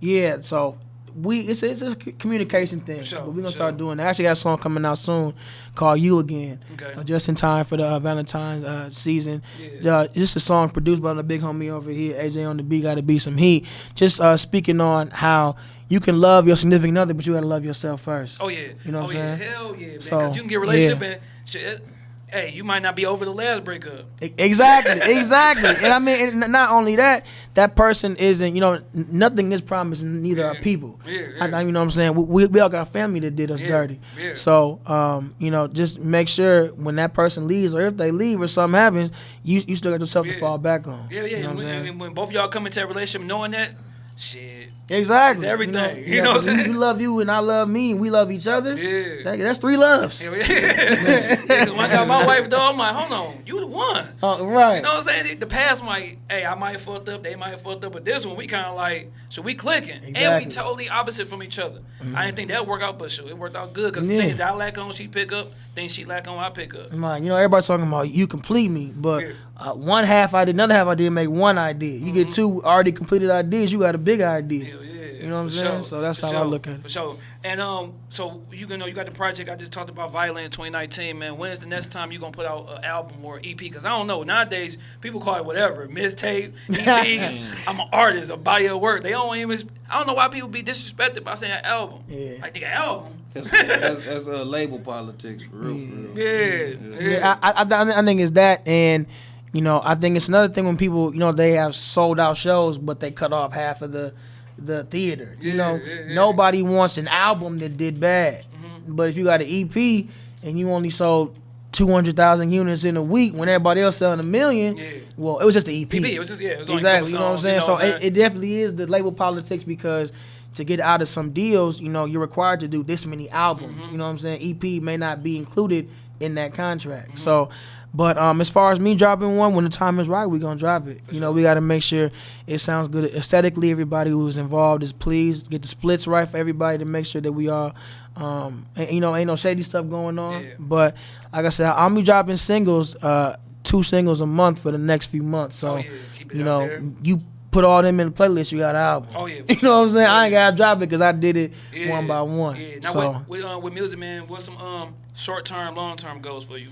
yeah. So we it's it's a communication thing. sure, but we're gonna start doing. that. I actually got a song coming out soon called "You Again." Okay. Uh, just in time for the uh, Valentine's uh, season. Yeah. Uh, just a song produced by the big homie over here, AJ on the beat. Got to be some heat. Just uh, speaking on how you can love your significant other, but you gotta love yourself first. Oh yeah. You know oh, what I'm yeah. saying? Hell yeah, man. So, Because you can get a relationship yeah. and shit. Hey, you might not be over the last breakup. Exactly, exactly. And I mean, and not only that, that person isn't, you know, nothing is promised, neither are people. Yeah, yeah. I- you know what I'm saying? We, we, all got family that did us Yeah, dirty. yeah. So, um, you know, just make sure when that person leaves or if they leave or something happens, you, you still got yourself to fall back on. Yeah, yeah. You know and when, saying? and when both of y'all come into a relationship knowing that, shit. Exactly. It's everything. You You know, know what I'm you- saying? You love you and I love me and we love each other. Yeah. That- that's three loves. Yeah, yeah. when I got my wife, though, I'm like, hold on, you the one. Oh, right. You know what I'm saying? The past might, hey, I might have fucked up, they might have fucked up, but this one we kind of like, so we clicking, Exactly. and we totally opposite from each other. I mm-hmm. didn't think that work out, but sure, it worked out good because Yeah. things that I lack on, she pick up, things she lack on, I pick up. Man, you know, everybody's talking about you complete me, but uh, one half I did, another half I did make one idea. You get two already completed ideas, you got a big idea. Hell yeah. You know what I'm saying? sure, So that's for how I look at it. For sure. And um, so you can know you got the project I just talked about, Violent 2019, man. When's the next time you gonna put out an album or EP? Because I don't know. Nowadays, people call it whatever, mixtape, EP. I'm an artist, a body of work. They don't even. I don't know why people be disrespected by saying album. Yeah. Like they got album. That's, that's, that's uh, label politics for real, for real. Yeah. Yeah. Yeah, I, I, I, I think it's that, and you know, I think it's another thing when people, you know, they have sold out shows, but they cut off half of the the theater. You Yeah, know, yeah, yeah. nobody wants an album that did bad, Mm-hmm. but if you got an EP and you only sold. Two hundred thousand units in a week when everybody else selling a million. Yeah. Well, it was just the EP. EP, it was just- yeah, it was only exactly. You know what I'm saying? you know so what I'm it, it definitely is the label politics because to get out of some deals, you know, you're required to do this many albums. Mm-hmm. You know what I'm saying? EP may not be included in that contract. Mm-hmm. So, but um, as far as me dropping one, when the time is right, we're gonna drop it. you know, we got to make sure it sounds good aesthetically. Everybody who is involved is pleased. Get the splits right for everybody to make sure that we all, um, and, you know, ain't no shady stuff going on. Yeah. But like I said, I'm be dropping singles, uh, two singles a month for the next few months. So, Oh, yeah. You know, you put all them in the playlist, you got an album. Oh, yeah, you know what I'm saying? I ain't Yeah. gotta drop it because I did it Yeah. one by one. Yeah. Now so, with, with, uh, with music, man, what's some um short term, long term goals for you?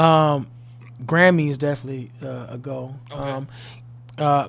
um, Grammy is definitely uh, a goal. Okay. Um, uh,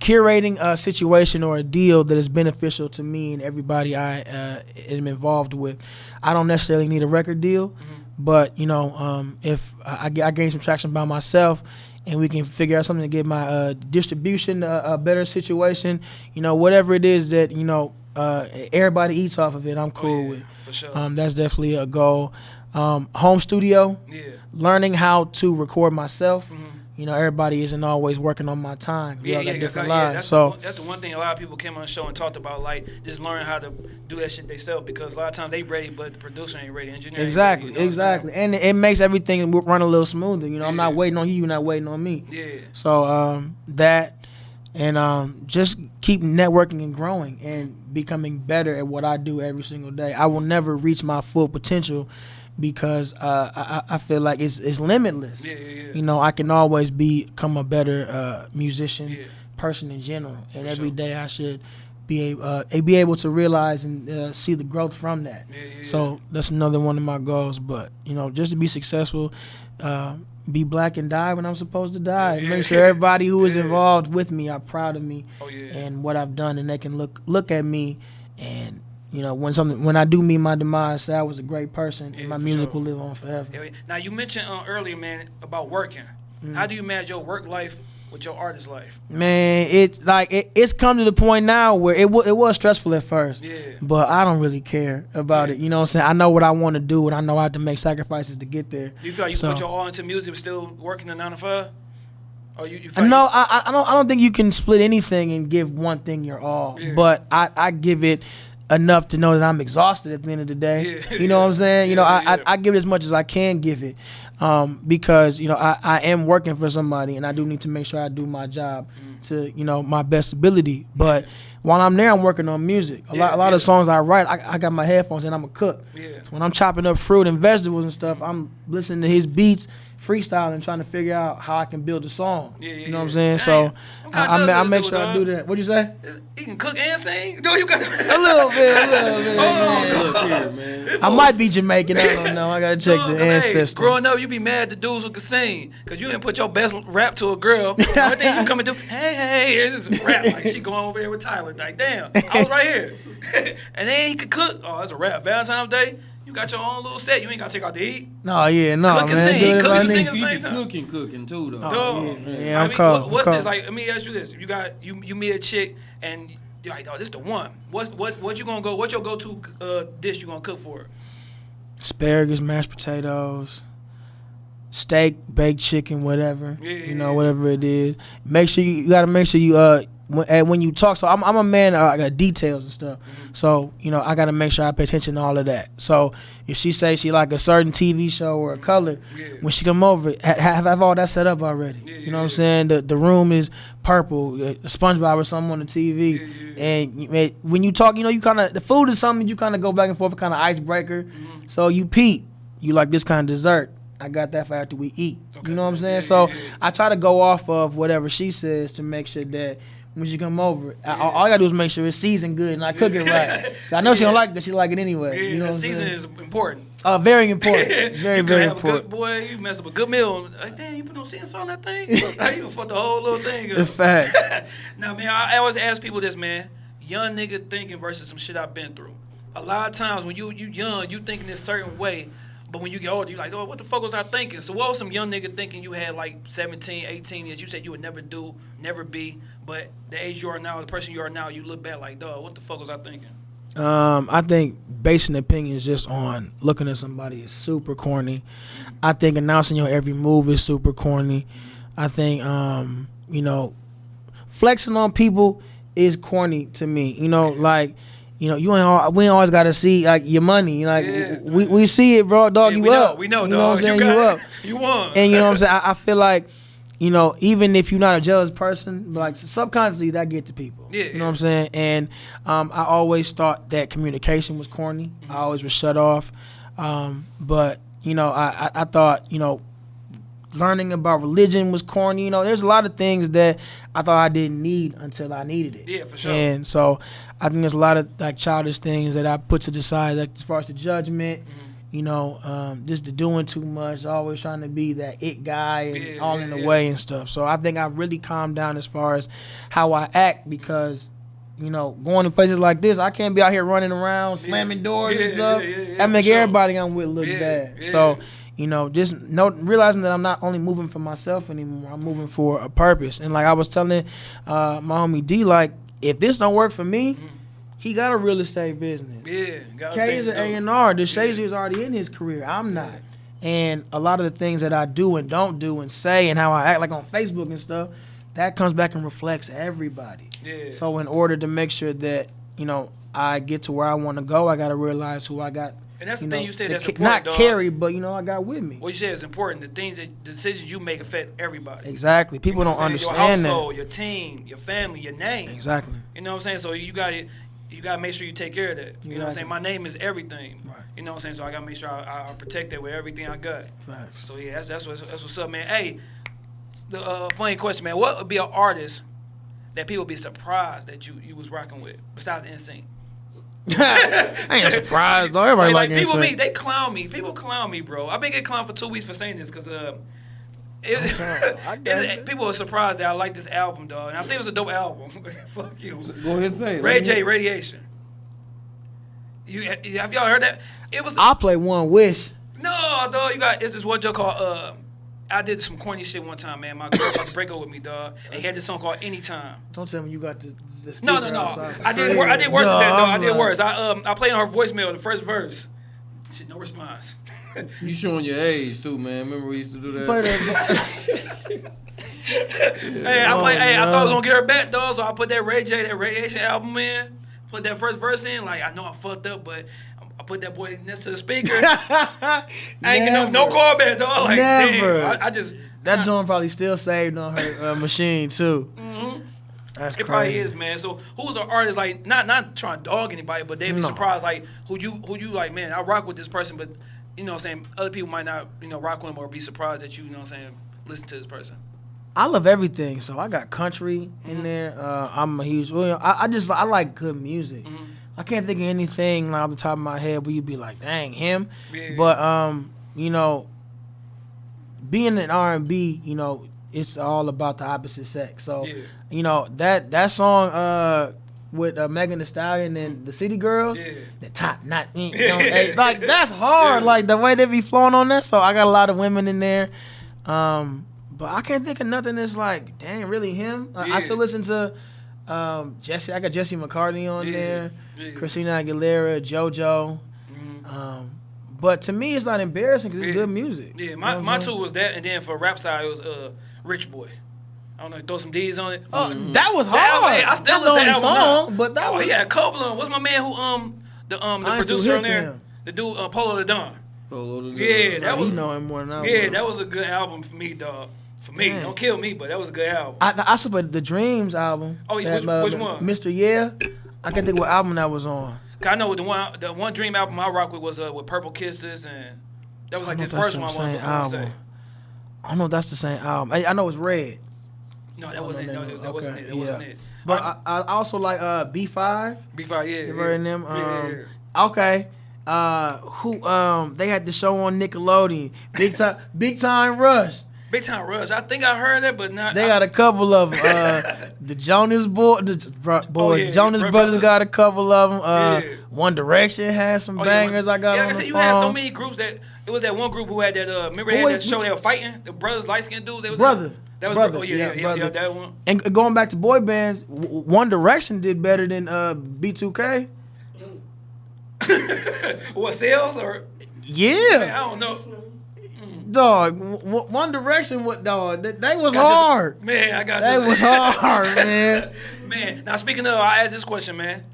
curating a situation or a deal that is beneficial to me and everybody I uh, am involved with. I don't necessarily need a record deal, Mm-hmm. but you know, um, if I, I, I gain some traction by myself. And we can figure out something to get my uh, distribution a, a better situation. You know, whatever it is that you know, uh, everybody eats off of it. I'm cool oh, yeah, with. For sure. Um, that's definitely a goal. Um, home studio, yeah. learning how to record myself. Mhm. You know, everybody isn't always working on my time. We Yeah, all yeah, got yeah, different yeah, lives. That's, so the, one- that's the one thing a lot of people came on the show and talked about, like just learn how to do that shit themselves because a lot of times they ready, but the producer ain't ready, engineer. exactly, ready, you know exactly, and it makes everything run a little smoother. You know, I'm not waiting on you, you're not waiting on me. Yeah. So um, that, and um, just keep networking and growing and becoming better at what I do every single day. I will never reach my full potential because uh, I, I feel like it's it's limitless. Yeah, yeah, yeah. You know, I can always become a better uh, musician, person in general, and For every sure. day I should be able uh, be able to realize and uh, see the growth from that. So that's another one of my goals. But you know, just to be successful, uh, be black and die when I'm supposed to die, make sure everybody who is involved with me are proud of me Oh and what I've done, and they can look look at me and. You know, when something when I do meet my demise, say I was a great person, Yeah, and my music sure. will live on forever. Yeah, yeah. Now you mentioned uh, earlier, man, about working. How do you manage your work life with your artist life? Man, it's like it, it's come to the point now where it wa it was stressful at first, Yeah. but I don't really care about it. You know what I'm saying? I know what I want to do, and I know I have to make sacrifices to get there. Do you feel like you So- put your all into music, but still working a nine to five? Or you, you No, I, I- I don't. I don't think you can split anything and give one thing your all. Yeah. But I, I give it enough to know that I'm exhausted at the end of the day. Yeah. You know what I'm saying? You know, I, yeah. I, I give it as much as I can give it, um, because you know I, I am working for somebody, and I do need to make sure I do my job Mm. to you know my best ability. But while I'm there, I'm working on music. A lot, a lot yeah. of songs I write, I, I got my headphones and I'm a cook. Yeah. So when I'm chopping up fruit and vegetables and stuff, I'm listening to his beats, freestyling, trying to figure out how I can build a song. Yeah, yeah, you know what I'm saying? Damn. So I'm I, I, ma- I make sure dude, I do that. What'd you say? He can cook and sing. No, you got A little bit, a little bit. man. Look here, man. I might be Jamaican. I don't know. I gotta check Look, the 'cause, hey, ancestry. growing up, you be mad at the dudes who can sing because you didn't put your best rap to a girl. The only thing you come and do, hey, hey, it's just rap. Like she going over here with Tyler. Like, damn, I was right here. and then he could cook. Oh, that's a rap. Valentine's Day, You got your own little set. You ain't gotta take out the heat. No, yeah, no, Cook and man. sing, cook and sing at the same time. cooking, cooking too though. Dog. yeah, yeah, I I'm mean, cold, what- what's I'm this cold. like? Let me ask you this: You got you you meet a chick and you're like, oh, this is the one. What's what what you gonna go? What's your go to uh, dish you gonna cook for her? asparagus, mashed potatoes, steak, baked chicken, whatever. Yeah, you know, yeah. whatever it is. Make sure you, you got to make sure you uh when, and when you talk. So I'm I'm a man. I got details and stuff. Mm-hmm. So you know I got to make sure I pay attention to all of that. So if she say she like a certain TV show or a color, Yeah. when she come over, ha- have have all that set up already. Yeah, you know what. I'm saying? The the room is purple, uh, SpongeBob or something on the TV, Yeah, yeah, yeah. and you, when you talk, you know you kind of the food is something you kind of go back and forth, kind of icebreaker. Mm-hmm. So you peep, you like this kind of dessert. I got that for after we eat. Okay. You know what I'm saying? Yeah, so yeah, yeah. I try to go off of whatever she says to make sure that when she come over, I, all I gotta do is make sure it's seasoned good and I cook it right. I know she don't Yeah. like that. She like it anyway. Yeah, you know the season is important. uh, very important. Very very a important. good boy. You mess up a good meal. Like, damn, you put no seasoning on that thing. How you fuck the whole little thing In up? fact. now, man, I, I always ask people this, man. Young nigga thinking versus some shit I've been through. A lot of times when you you young, you thinking this certain way, but when you get older, you're like, oh, what the fuck was I thinking? So what was some young nigga thinking you had like 17, 18 years? You said you would never do, never be, but the age you are now, the person you are now, you look back like, dog, what the fuck was I thinking? Um, I think basing opinions just on looking at somebody is super corny. I think announcing your every move is super corny. I think um, you know, flexing on people is corny to me. You know, like you know, you ain't al- we ain't always got to see like your money. Like Yeah. we, we see it, bro. Dog, Yeah, you we up. know, we know, you dog. know what I'm saying? you, You, got, up. you won. And you know what I'm saying? I, I feel like, you know, even if you're not a jealous person, like subconsciously that get to people. Yeah, You know yeah. what I'm saying? And um, I always thought that communication was corny. I always was shut off. Um, but you know, I, I, I thought you know, learning about religion was corny. You know, there's a lot of things that I thought I didn't need until I needed it. Yeah, for sure. And so I think there's a lot of like childish things that I put to the side, like as far as the judgment. Mm-hmm. You know, um, just the doing too much, always trying to be that it guy and Yeah, all yeah, in the yeah. way and stuff. So I think I really calmed down as far as how I act because, you know, going to places like this, I can't be out here running around, slamming doors and stuff. that make sure. everybody I'm with look bad. So, you know, just know, realizing that I'm not only moving for myself anymore, I'm moving for a purpose. And like I was telling uh, my homie D, like, if this don't work for me, he got a real estate business. yeah, got K is an. A and R. The Shazy is already in his career. I'm not. And a lot of the things that I do and don't do and say and how I act, like on Facebook and stuff, that comes back and reflects everybody. Yeah. So in order to make sure that you know I get to where I want to go, I got to realize who I got. And that's the you thing know, you said that's ca- important, not carry, but you know I got with me. What you said is important. The things that the decisions you make affect everybody. Exactly. People You know don't understand your that. your team, your family, your name. Exactly. You know what I'm saying? So you got to you got to make sure you take care of that. You know what I'm saying? My name is everything. Right. You know what I'm saying? So I got to make sure I, I protect that with everything I got. Facts. So yeah, that's that's what's, that's what's up, man. Hey, the uh, funny question, man. What would be an artist that people be surprised that you you was rocking with besides NSYNC? I ain't surprised though. Everybody like, like, people NSYNC. be they clown me. People clown me, bro. I've been getting clowned for two weeks for saying this because uh, it, I get it's- it. people are surprised that I like this album, dog. And I think it was a dope album. Fuck you, Go ahead and say it. Ray J, hear- Raydiation. You have y'all heard that? It was I'll play one wish. no, dog. You got it's this one joke called uh. I did some corny shit one time, man. My girl about to break up with me, dog, and he had this song called Anytime. Don't tell me you got the, the No, no, no. outside. I did. Wor- I did worse than that, Duh, dog. I I'm did like- worse. I um I played on her voicemail the first verse. Shit, no response. You showing your age too, man. Remember we used to do that. Play that. Hey, I play. Hey, I thought I was gonna get her back, though, So I put that Ray J, that Raydiation album in. Put that first verse in. Like I know I fucked up, but I put that boy next to the speaker. I ain't get no, no Never. call back, dog. Like Never. damn. I, I just That joint probably still saved on her uh, machine too. That's Mm-hmm. It crazy. probably is, man. So who's an artist like not not trying to dog anybody, but they'd be No. surprised like who you who you like, man, I rock with this person, but you know what I'm saying, other people might not, you know, rock with him or be surprised that you, you know what I'm saying, listen to this person. I love everything, so I got country Mm-hmm. in there. Uh, I'm a huge. Well, I, I just I like good music. Mm-hmm. I can't think of anything like, off the top of my head where you'd be like, dang him. Yeah. But um, you know, being an R and B, you know, it's all about the opposite sex. So Yeah. you know that that song uh with uh, Megan Thee Stallion and the City Girls. Yeah. The top not you know, like that's hard. Like the way they be flowing on that. So I got a lot of women in there. Um, but I can't think of nothing that's like, dang, really him. I- I still listen to um, Jesse. I got Jesse McCartney on Yeah. there. Yeah. Christina Aguilera, JoJo. Um, but to me, it's not embarrassing because it's Yeah. good music. Yeah, You my, know my two was that, and then for rap side it was uh Rich Boy. I don't know, throw some D's on it. Oh, that was That hard. album, I still That's the only that song, now. but that oh, was he had a couple of them. What's my man who um the um the I producer on there? The dude uh, Polow da Don. Polo the- Don. Yeah, that Like, was he know him more than I yeah, would. that was a good album for me, dog. For me, Man. don't kill me, but that was a good album. I, I support the Dreams album. Oh, yeah, That, which- which one? Mr. Yeah. I can't think what album that was on. 'Cause I know the one the one Dream album I rock with was uh with Purple Kisses, and that was like the don't know if first one that's I the wanted same to say. album. I don't know if that's the same album. I, I know it's Red. No, that wasn't it. No, that, that wasn't it. That yeah. wasn't it. But I, I also like uh, B5. B5, yeah. You yeah. heard them? Yeah, yeah, Um, yeah. Okay. Uh, who um they had the show on Nickelodeon. Big time Big Time Rush. Big Time Rush. I think I heard that, but not. They got a couple of 'em. uh the Jonas boy the bro-. Oh, yeah, Jonas Bro- Brothers Brothers. got a couple of them. Uh Yeah. One Direction had some Oh, yeah, bangers I got Yeah, like I said, you phone. had so many groups that it was that one group who had that. Uh, remember they had that show they were fighting the brothers, light skinned dudes. They was Brother. That was Brother, Oh yeah, yeah, yeah, Brother. yeah, that one. And going back to boy bands, One Direction did better than uh B2K. What sales or Yeah, I don't know. dog. One Direction, what dog? That, that was Got this- hard. man. I got That this. was hard, man. man. Now speaking of, I asked this question, man.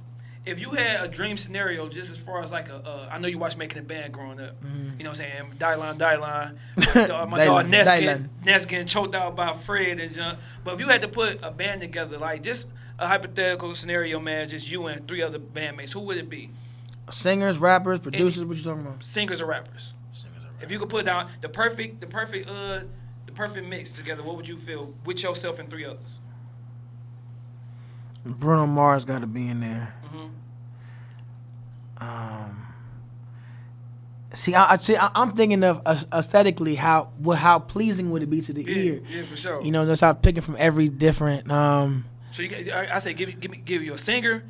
If you had a dream scenario, just as far as like a, uh, I know you watched Making a Band growing up. Mm-hmm. You know what I'm saying? Die line, die line. My dog, my dog Ness, getting, Ness getting choked out by Fred and John. But if you had to put a band together, like just a hypothetical scenario, man, just you and three other bandmates, who would it be? Singers, rappers, producers. What you talking about? Singers or rappers. Singers or rappers? If you could put down the perfect, the perfect, uh, the perfect mix together, what would you feel with yourself and three others? Bruno Mars got to be in there. Mm-hmm. Um, see, I, I see. I, I'm thinking of aes- aesthetically how what how pleasing would it be to the Yeah, ear? yeah, for sure. You know, just how picking from every different. Um, So you, I, I say give me, give me, give you a singer,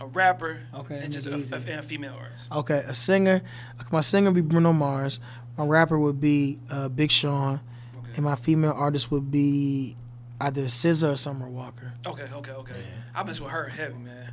a rapper, Okay, and just a, a, and a female artist. okay, a singer. My singer would be Bruno Mars. My rapper would be uh, Big Sean, Okay. and my female artist would be either SZA or Summer Walker. Okay, okay, okay. I mess with her heavy, man.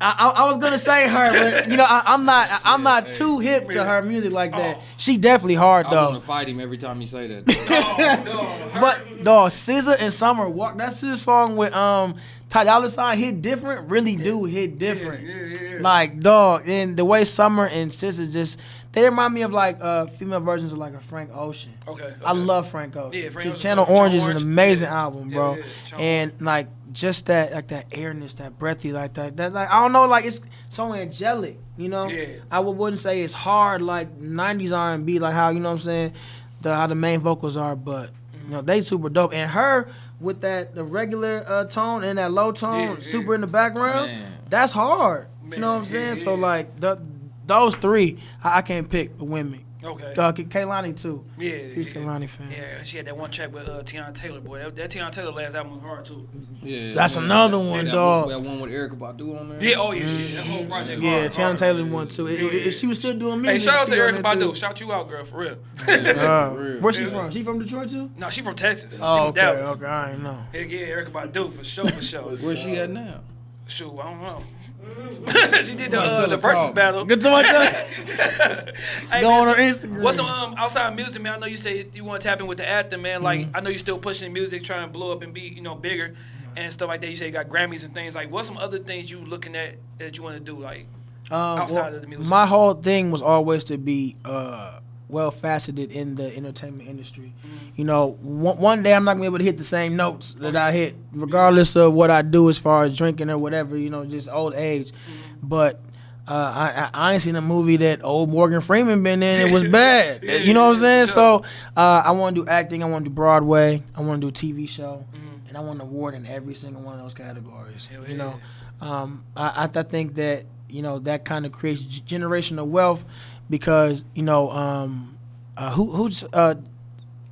I, I, I was gonna say her, but you know I, I'm not. I, I'm not too hip to her music like that. Oh. She definitely hard though. I'm gonna fight him every time you say that. Dog, her- But dog, SZA and Summer Walk. That's his song with um Ty Dolla Sign hit different. Really do hit different. yeah, yeah, yeah. Like dog, and the way Summer and SZA just they remind me of like uh female versions of like a Frank Ocean. okay, I love Frank Ocean. Yeah, Frank Ch- Ocean's Channel dope. Orange Channel is an amazing yeah. album, Yeah, bro. yeah, Channel and like just that like that airness, that breathy, like that. That like I don't know, like it's so angelic, you know. Yeah. I would, wouldn't say it's hard like '90s R&B, like how you know what I'm saying, the how the main vocals are, but you know they super dope. And her with that the regular uh, tone and that low tone, Yeah, yeah. super in the background, Man. that's hard. you know what I'm yeah, saying? So like the, those three, I, I can't pick the women. Okay. Uh, K- Kehlani too. yeah, Huge yeah. Kehlani fan. Yeah, she had that one track with uh, Teyana Taylor, boy. That, that Teyana Taylor last album was hard too. Yeah, That's man. another one, that, dog. That one with Erykah Badu on there. Yeah, oh yeah, yeah. That whole project. Yeah, hard, Teyana hard. Taylor one too. If- If she was still doing music, Hey, shout out to on Erykah there, too. Badu. Shout you out, girl, for real. Uh, real. where's she from? She from Detroit too? no, she from Texas. She Oh, from okay, Dallas. okay, I ain't know. Heck yeah, Erykah Badu for sure, for sure. Where's she at now? Shoot, I don't know. she did the uh, the versus battle. Good to my Hey, Go man, on her Instagram. What's some um, outside music, man? I know you say you want to tap in with the acting, man. Like Mm-hmm. I know you're still pushing music, trying to blow up and be you know bigger and stuff like that. You say you got Grammys and things. Like, what's some other things you looking at that you want to do? Like, Um, outside well, of the music? My whole thing was always to be uh, well faceted in the entertainment industry. Mm-hmm. You know, one, one day I'm not gonna be able to hit the same notes that I hit, regardless of what I do as far as drinking or whatever. You know, just old age. Mm-hmm. But uh, I, I I ain't seen a movie that old Morgan Freeman been in. It was bad. You know what I'm saying? So uh, I want to do acting. I want to do Broadway. I want to do a TV show, Mm-hmm. and I want an award in every single one of those categories. Hell you yeah. know, um, I, I, I think that you know that kind of creates generational wealth because you know um, uh, who who's uh,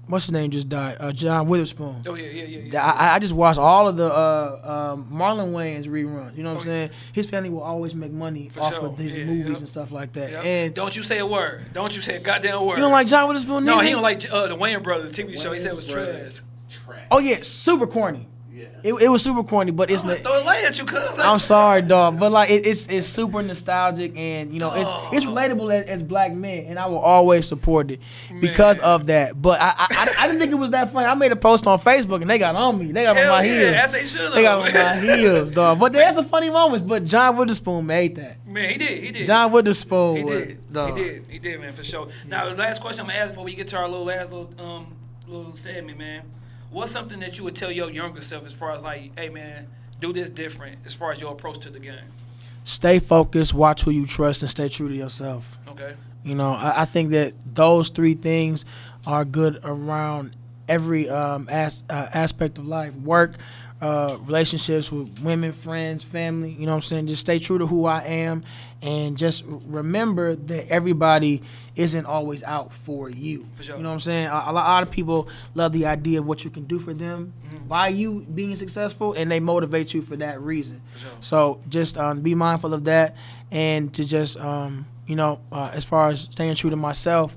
what's his name just died? Uh, John Witherspoon. Oh yeah, yeah, yeah. yeah. I, I just watched all of the uh, um, Marlon Wayans reruns. You know what I'm Oh, saying? His family will always make money For off sure. of his Yeah, movies yep. and stuff like that. Yep. And don't you say a word. Don't you say a goddamn word. you don't like John Witherspoon? No, he don't like uh, the Wayans Brothers TV show. He said it was trash. Trash. Oh yeah, super corny. Yes. It, it was super corny, but it's not. throw a light at you, cuz. I'm sorry, dog, but like it, it's it's super nostalgic and you know it's it's relatable as, as black men, and I will always support it because Man. of that. But I, I I- I didn't think it was that funny. I made a post on Facebook and they got on me. They got Hell on my yeah, heels. as they should They got on my heels, dog. But there's some funny moments. But John Witherspoon made that. Man, he did. He did. John Witherspoon. He did. dog. He did. He did, man, for sure. Now, the last question I'm gonna ask before we get to our little last little um little segment, man. What's something that you would tell your younger self as far as like, hey, man, do this different as far as your approach to the game? Stay focused. Watch who you trust, and stay true to yourself. Okay. You know, I, I think that those three things are good around every um, as, uh, aspect of life work, uh, relationships with women, friends, family. You know what I'm saying? Just stay true to who I am and just remember that everybody isn't always out for you. For sure. You know what I'm saying? A, a lot of people love the idea of what you can do for them Mm-hmm. by you being successful and they motivate you for that reason. sure. So just um, be mindful of that and to just, um, you know, uh, as far as staying true to myself,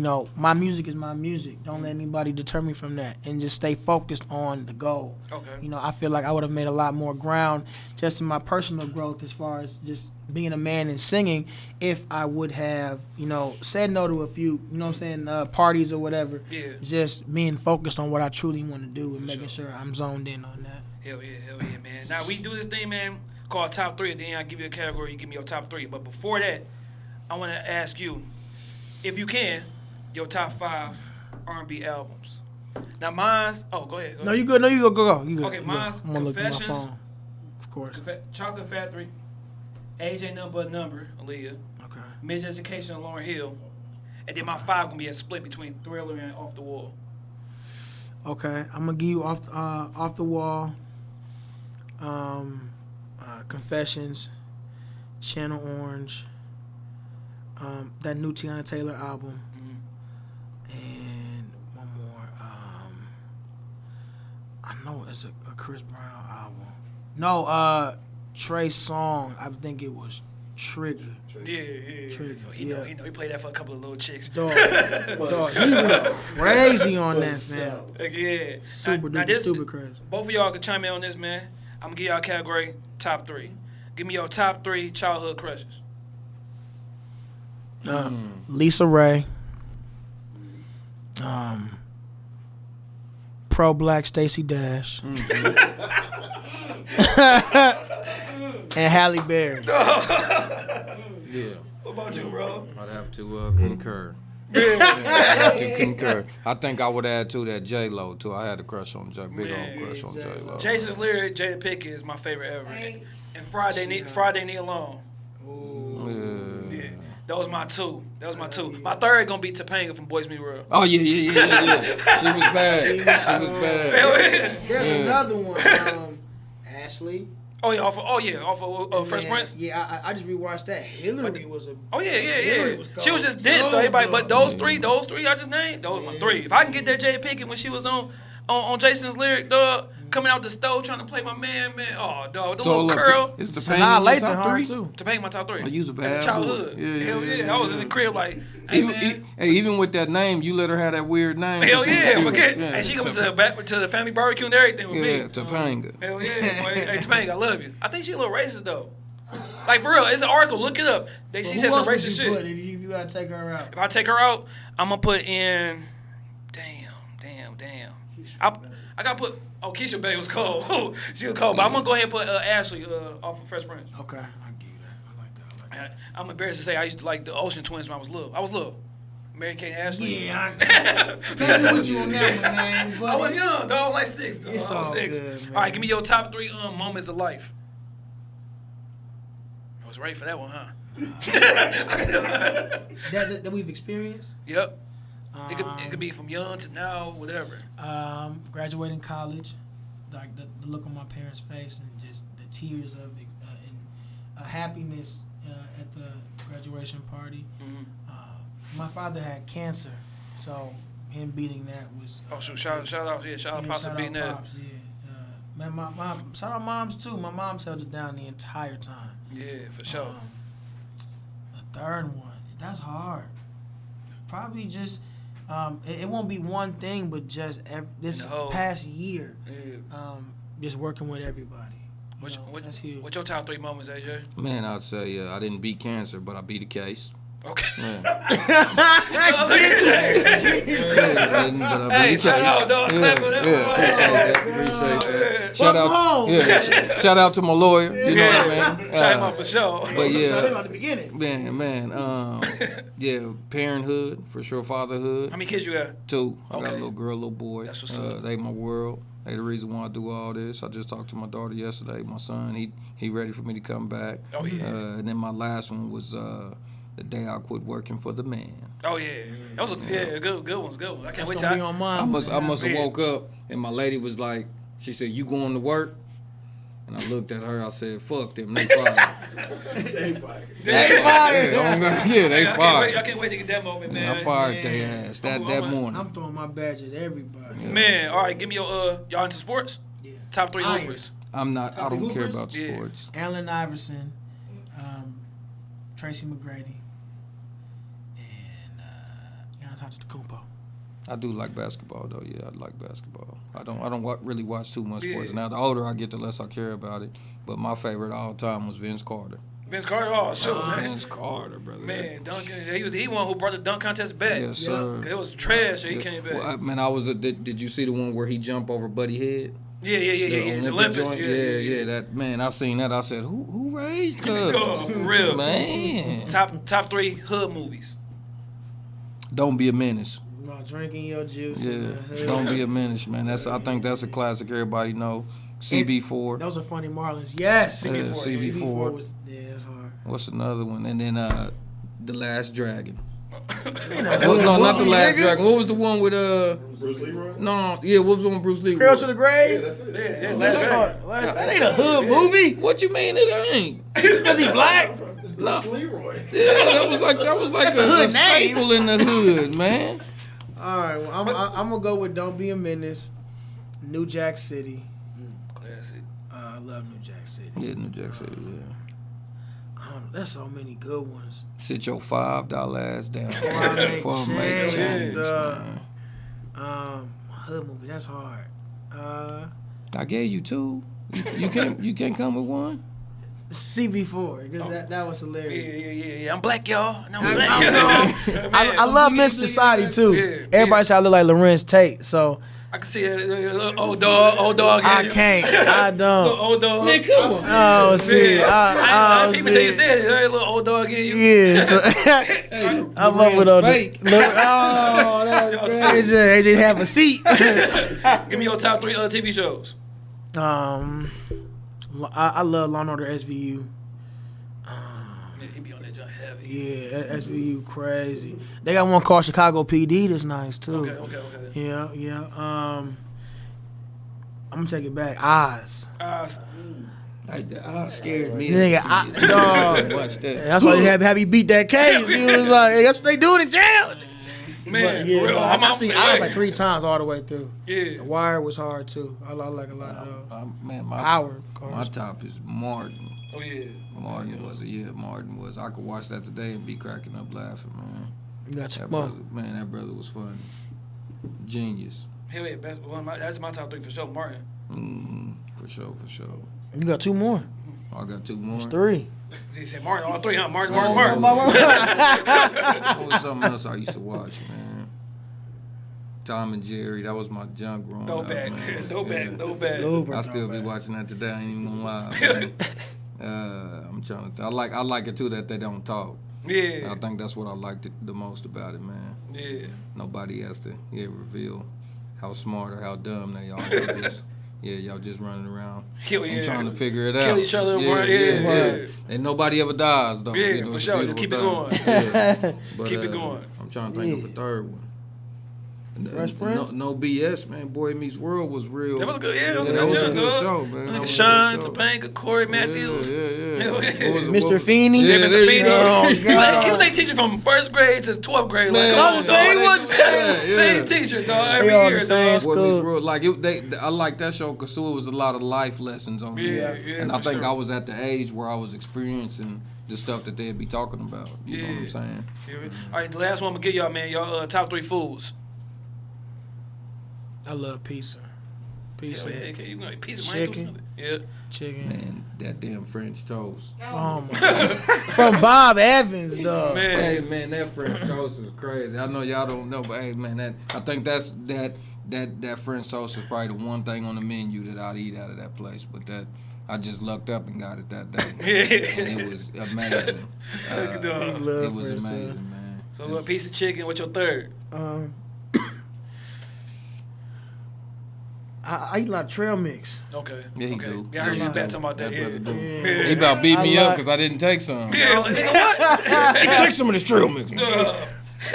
you know, my music is my music. Don't let anybody deter me from that and just stay focused on the goal. Okay. You know, I feel like I would have made a lot more ground just in my personal growth as far as just being a man and singing if I would have, you know, said no to a few, you know what I'm saying, uh, parties or whatever. Yeah. Just being focused on what I truly want to do and For making sure. sure I'm zoned in on that. Hell yeah, hell yeah, man. Now we do this thing, man, called top three. Then I give you a category, you give me your top three. But before that, I want to ask you, if you can, your top five R&B albums. Now mine's. Oh, go ahead. Go No, ahead. you good. No, you go. Go go. You good. Okay, you mine's I'm gonna look at my Confessions. phone. Of course. Fa- Chocolate Factory, Age Ain't Nothing But a Number, Aaliyah, Okay. Miseducation of Lauryn Hill, and then my five gonna be a split between Thriller and Off the Wall. Okay. I'm gonna give you off uh, off the wall. Um, uh, confessions, Channel Orange. Um, that new Teyana Taylor album, and one more. Um, I know it's a, a Chris Brown album. No, uh, Trey Songz. I think it was Trigga. Yeah, yeah, Trigga, yeah. He know, he know. He played that for a couple of little chicks. Dog, dog, he went crazy on that, man. Like, yeah. Super now, now duper, this, super crazy. Both of y'all can chime in on this, man. I'm gonna give y'all category top three. Give me your top three childhood crushes. Uh, Lisa Raye. Um, pro black Stacey Dash. and Halle Berry. Yeah, What about you, bro? I'd have to uh, concur. I'd have to concur. I think I would add to that J Lo too. I had a crush on J, big Man, old crush on J Lo. Jason's lyric, Jada Pinkett is my favorite ever. Hey. And Friday, ne- Friday Nia Long. Yeah. Yeah, that was my two. That was my two. My third gonna be Topanga from Boy Meets World. Oh yeah, yeah, yeah, yeah, yeah. She was bad. She was bad. There's Yeah. another one. Um, Ashley. Oh yeah, off of, oh yeah, off of uh, Fresh Man, Prince. Yeah, I, I just rewatched that. Hillary was a. Oh yeah, yeah, yeah. was she was just dense So though. Everybody, but good. those three, those three I just named, those my three. If I can get that Jay Pinkett when she was on, on on Jason's lyric, dog, coming out the stove trying to play my man, man. Oh, dog, the So little look, curl. it's the Sanaa pain in your Lathan, top three? too. To paint my top three. Oh, you was a As bad childhood. Yeah, yeah, Hell yeah, yeah. yeah, I was in the crib like, hey Even, man. e- hey, even with that name, you let her have that weird name. Hell She- yeah, she- forget. yeah, and she comes to, back to the family barbecue and everything with Yeah, me. Topanga. Hell yeah, boy. Hey, Topanga, I love you. I think she a little racist though. Like for real, it's an article. Look it up. They she Who said some racist shit. put if you, if you gotta take her out? If I take her out, I'm gonna put in. Damn, damn, damm. I I gotta put. Oh, Keisha Bay was cold. she was cold, but I'm gonna go ahead and put uh, Ashley uh, off of Fresh Prince. Okay, I give you that. I like that. I like that. I- I'm embarrassed to say I used to like the Olsen Twins when I was little. I was little. Mary Kate Ashley. Yeah, I can't be with you on that one, man. But I was young, though. I was like six. Though. It's I was all six. good, man. all right, give me your top three um, moments of life. I was ready for that one, huh? that, that, that we've experienced. Yep. It could, Um, it could be from young to now, whatever. Um, graduating college, like the, the look on my parents' face and just the tears of uh, and uh, happiness uh, at the graduation party. Mhm. Uh, my father had cancer, so him beating that was. Oh shoot! Shout shout out, yeah, shout out, yeah, Pops shout beating out that. Pops, yeah. Uh, man, my mom, shout out moms too. My mom's held it down the entire time. Yeah, for sure. Um, the third one, that's hard. Probably just, um, it, it won't be one thing, but just ev- this the past year, yeah. um, just working with everybody. You What's, know, what, that's what's your top three moments, AJ? Man, I'd say uh, I didn't beat cancer, but I beat a case. Okay. Yeah. Yeah, but I beat Hey, a shout out, dog. Yeah, Clap for that. yeah, appreciate that. Shout out, home. yeah, shout out to my lawyer. You know what I mean? Shout him Uh, out for sure. But So they yeah, at the beginning. man, man, um, yeah, parenthood for sure, fatherhood How many kids you got? too. I got a little girl, little boy. That's what's uh, up. They my world. They the reason why I do all this. I just talked to my daughter yesterday. My son, he he ready for me to come back. Oh, yeah. Uh, and then my last one was uh, the day I quit working for the man. Oh yeah, that was a yeah, good good ones, good ones. I can't That's wait gonna be on I, mine. I must I must have woke up and my lady was like, she said, "You going to work?" And I looked at her. I said, "Fuck them. They fired." They yeah, fired. I'm gonna- yeah, they I can't, wait, I can't wait to get that moment, man. Man, I fired Man. their ass that I'm- that I'm- morning. I'm throwing my badge at everybody. Man, all right, give me your uh, y'all into sports? Yeah. Top three Iron. hoopers. I'm not. I don't care about Yeah. sports. Allen Iverson, um, Tracy McGrady, and I do like basketball though. Yeah, I like basketball. I don't. I don't really watch too much sports. Yeah. Now the older I get, the less I care about it. But my favorite all time was Vince Carter. Vince Carter, oh shoot, ah, man. Vince Carter, brother. Man, Duncan, he was he one who brought the dunk contest back. Yes, Yeah. sir. It was trash. and He came back. Well, I, man, I was. A, did, did you see the one where he jumped over Buddy Head? yeah, yeah, yeah, yeah, yeah. The Olympics. joint? Yeah, yeah, yeah. That man, I seen that. I said, who who raised Oh, for real. Man, Top top three hood movies. Don't be a menace. While drinking your juice. Yeah, in don't be a menace, man. That's I think that's a classic. Everybody know. CB4. Those are funny Marlins. Yes. Yeah, CB4, CB4. CB4 was yeah, it's hard. What's another one? And then uh, the Last Dragon. You know, What, no, not the Last nigga. Dragon. What was the one with uh? Bruce Leroy? No, yeah, what was the one with Bruce Lee? Cradle to the Yeah, grave. that's it. Yeah, yeah, That, Last Dragon. that- that ain't a hood movie. What you mean it ain't? Because he black. It's Bruce Leroy. Yeah, that was like that was like That's a, a a staple in the hood, man. All right, well, I'm, I'm, I'm gonna go with "Don't Be a Menace," New Jack City. Classic. Uh, I love New Jack City. Yeah, New Jack City. Yeah. I there's so many good ones. Sit your five dollar ass down I make before I make change, change. uh, man. Um, hood movie. That's hard. Uh, I gave you two. You, you can't you can't come with one. CB4 because that that was hilarious. yeah, yeah, yeah. I'm black, y'all. And I'm I, black. I'm- I, I love Miss Society too. Yeah, Everybody yeah. say I look like Larenz Tate, so I can see a, a, little old dog, old dog. I yeah. can't. I don't. little old dog. Man, come on. Oh, see, Yeah. I, I, I, oh, people tell you see. said it. Hey, little old dog in you. Yeah, so Hey, I'm up with all the. fake. Look, oh, that's Y'all great. see. AJ, AJ have a seat. Give me your top three uh, TV shows. um, I, I love Law and Order SVU. Yeah, he be on that joint heavy. Yeah, SVU crazy. They got one called Chicago PD. That's nice too. Okay, okay, okay. Yeah, yeah. Um, I'm gonna take it back. Oz. Uh, Like, that ah, scared me. Nigga, I, dog. Watch that. That's why they have, have you beat that case. He was like, hey, that's what they doing in jail. man, But, yeah, for real. I'm I, I seen for Oz like three times all the way through. Yeah. The Wire was hard too. I, I like a lot of those. Man, my Power my top is Martin. Oh yeah. Martin was a yeah. Martin was. I could watch that today and be cracking up laughing, man. You got That brother, man, that brother was funny. Genius. Hell yeah, best one. of my- That's my top three for sure. Martin. hmm For sure, for sure. You got two more. I got two more. It's three. He said Martin. All three, huh? Martin, Oh, Martin, Martin. What was something else I used to watch, man? Tom and Jerry. That was my junk growing Throw up, back, man. throw back, Yeah. throw back. Super I still be throwback. watching that today. I ain't even gonna lie. Uh, I'm trying to. Th- I like. I like it too that they don't talk. Yeah. I think that's what I liked it the most about it, man. yeah. Nobody has to yeah reveal how smart or how dumb they are. They just, yeah, y'all just running around Kill and yeah. trying to figure it out. Kill each other, Yeah, yeah, yeah, yeah. yeah. And nobody ever dies though. Yeah, You know, for sure. Just beautiful keep it going. Yeah. But, Keep it uh, going. I'm trying to think Yeah. of a third one. Fresh no, Prince? no BS, man. Boy Meets World was real. That was a good. Yeah, that was a that was a good show, man. That Nigga was a Sean, good show. Topanga, Cory Matthews. Yeah, yeah, yeah. Yeah, was Mr. what- Feeney? Yeah, Yeah, there Mr. you Feeney. Oh, He was, God. he was they teaching from first grade to twelfth grade. Man, like, come on, I'm dog. he was They- Yeah, same teacher, dog. Every They all the year, same dog. school. Boy, we grew- like it, they, I like that show because it was a lot of life lessons on Yeah, there. yeah, and I think sure. I was at the age where I was experiencing the stuff that they'd be talking about. You know what I'm saying? All right, the last one I'm gonna give y'all, man. Y'all uh, top three foods. I love pizza. Pizza, Yeah, yeah, okay, you gonna pizza, man. do Chicken. something. Yeah. chicken. Man, that damn French toast. Oh my god. From Bob Evans, dog. Man. Hey man, that French toast was crazy. I know y'all don't know, but hey man, that I think that's that that that French toast is probably the one thing on the menu that I'd eat out of that place. But that I just lucked up and got it that day. And it was amazing. Uh, Dog. It was French toast. amazing, man. So a piece of chicken. What's your third? Um, I, I eat a lot of trail mix. Okay. Yeah, he okay. do. Yeah, I heard Yeah, you he bad talking about that. That Yeah. brother do. Yeah. He about beat I me up because I didn't take some. Yeah, like, what? Take some of this trail mix. Uh,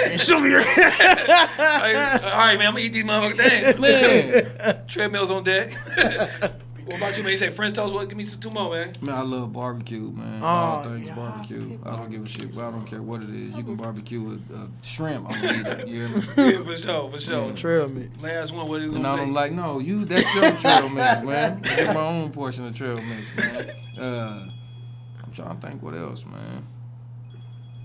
And show me your. all right, all right, man. I'm gonna eat these motherfuckers. Damn. Man, Treadmills on deck. what about you, man? You say French toast. What? Give me some two more, man. man, I love barbecue, man. Oh, All things yeah, barbecue. I don't give a shit. But I don't care what it is. You can barbecue with uh, shrimp. I'm gonna eat it. You? Yeah, for sure, for sure. trail mix. Last one. What are you And I'm pick? like, no, you that's your trail mix, man. I get my own portion of trail mix, man. Uh, I'm trying to think what else, man.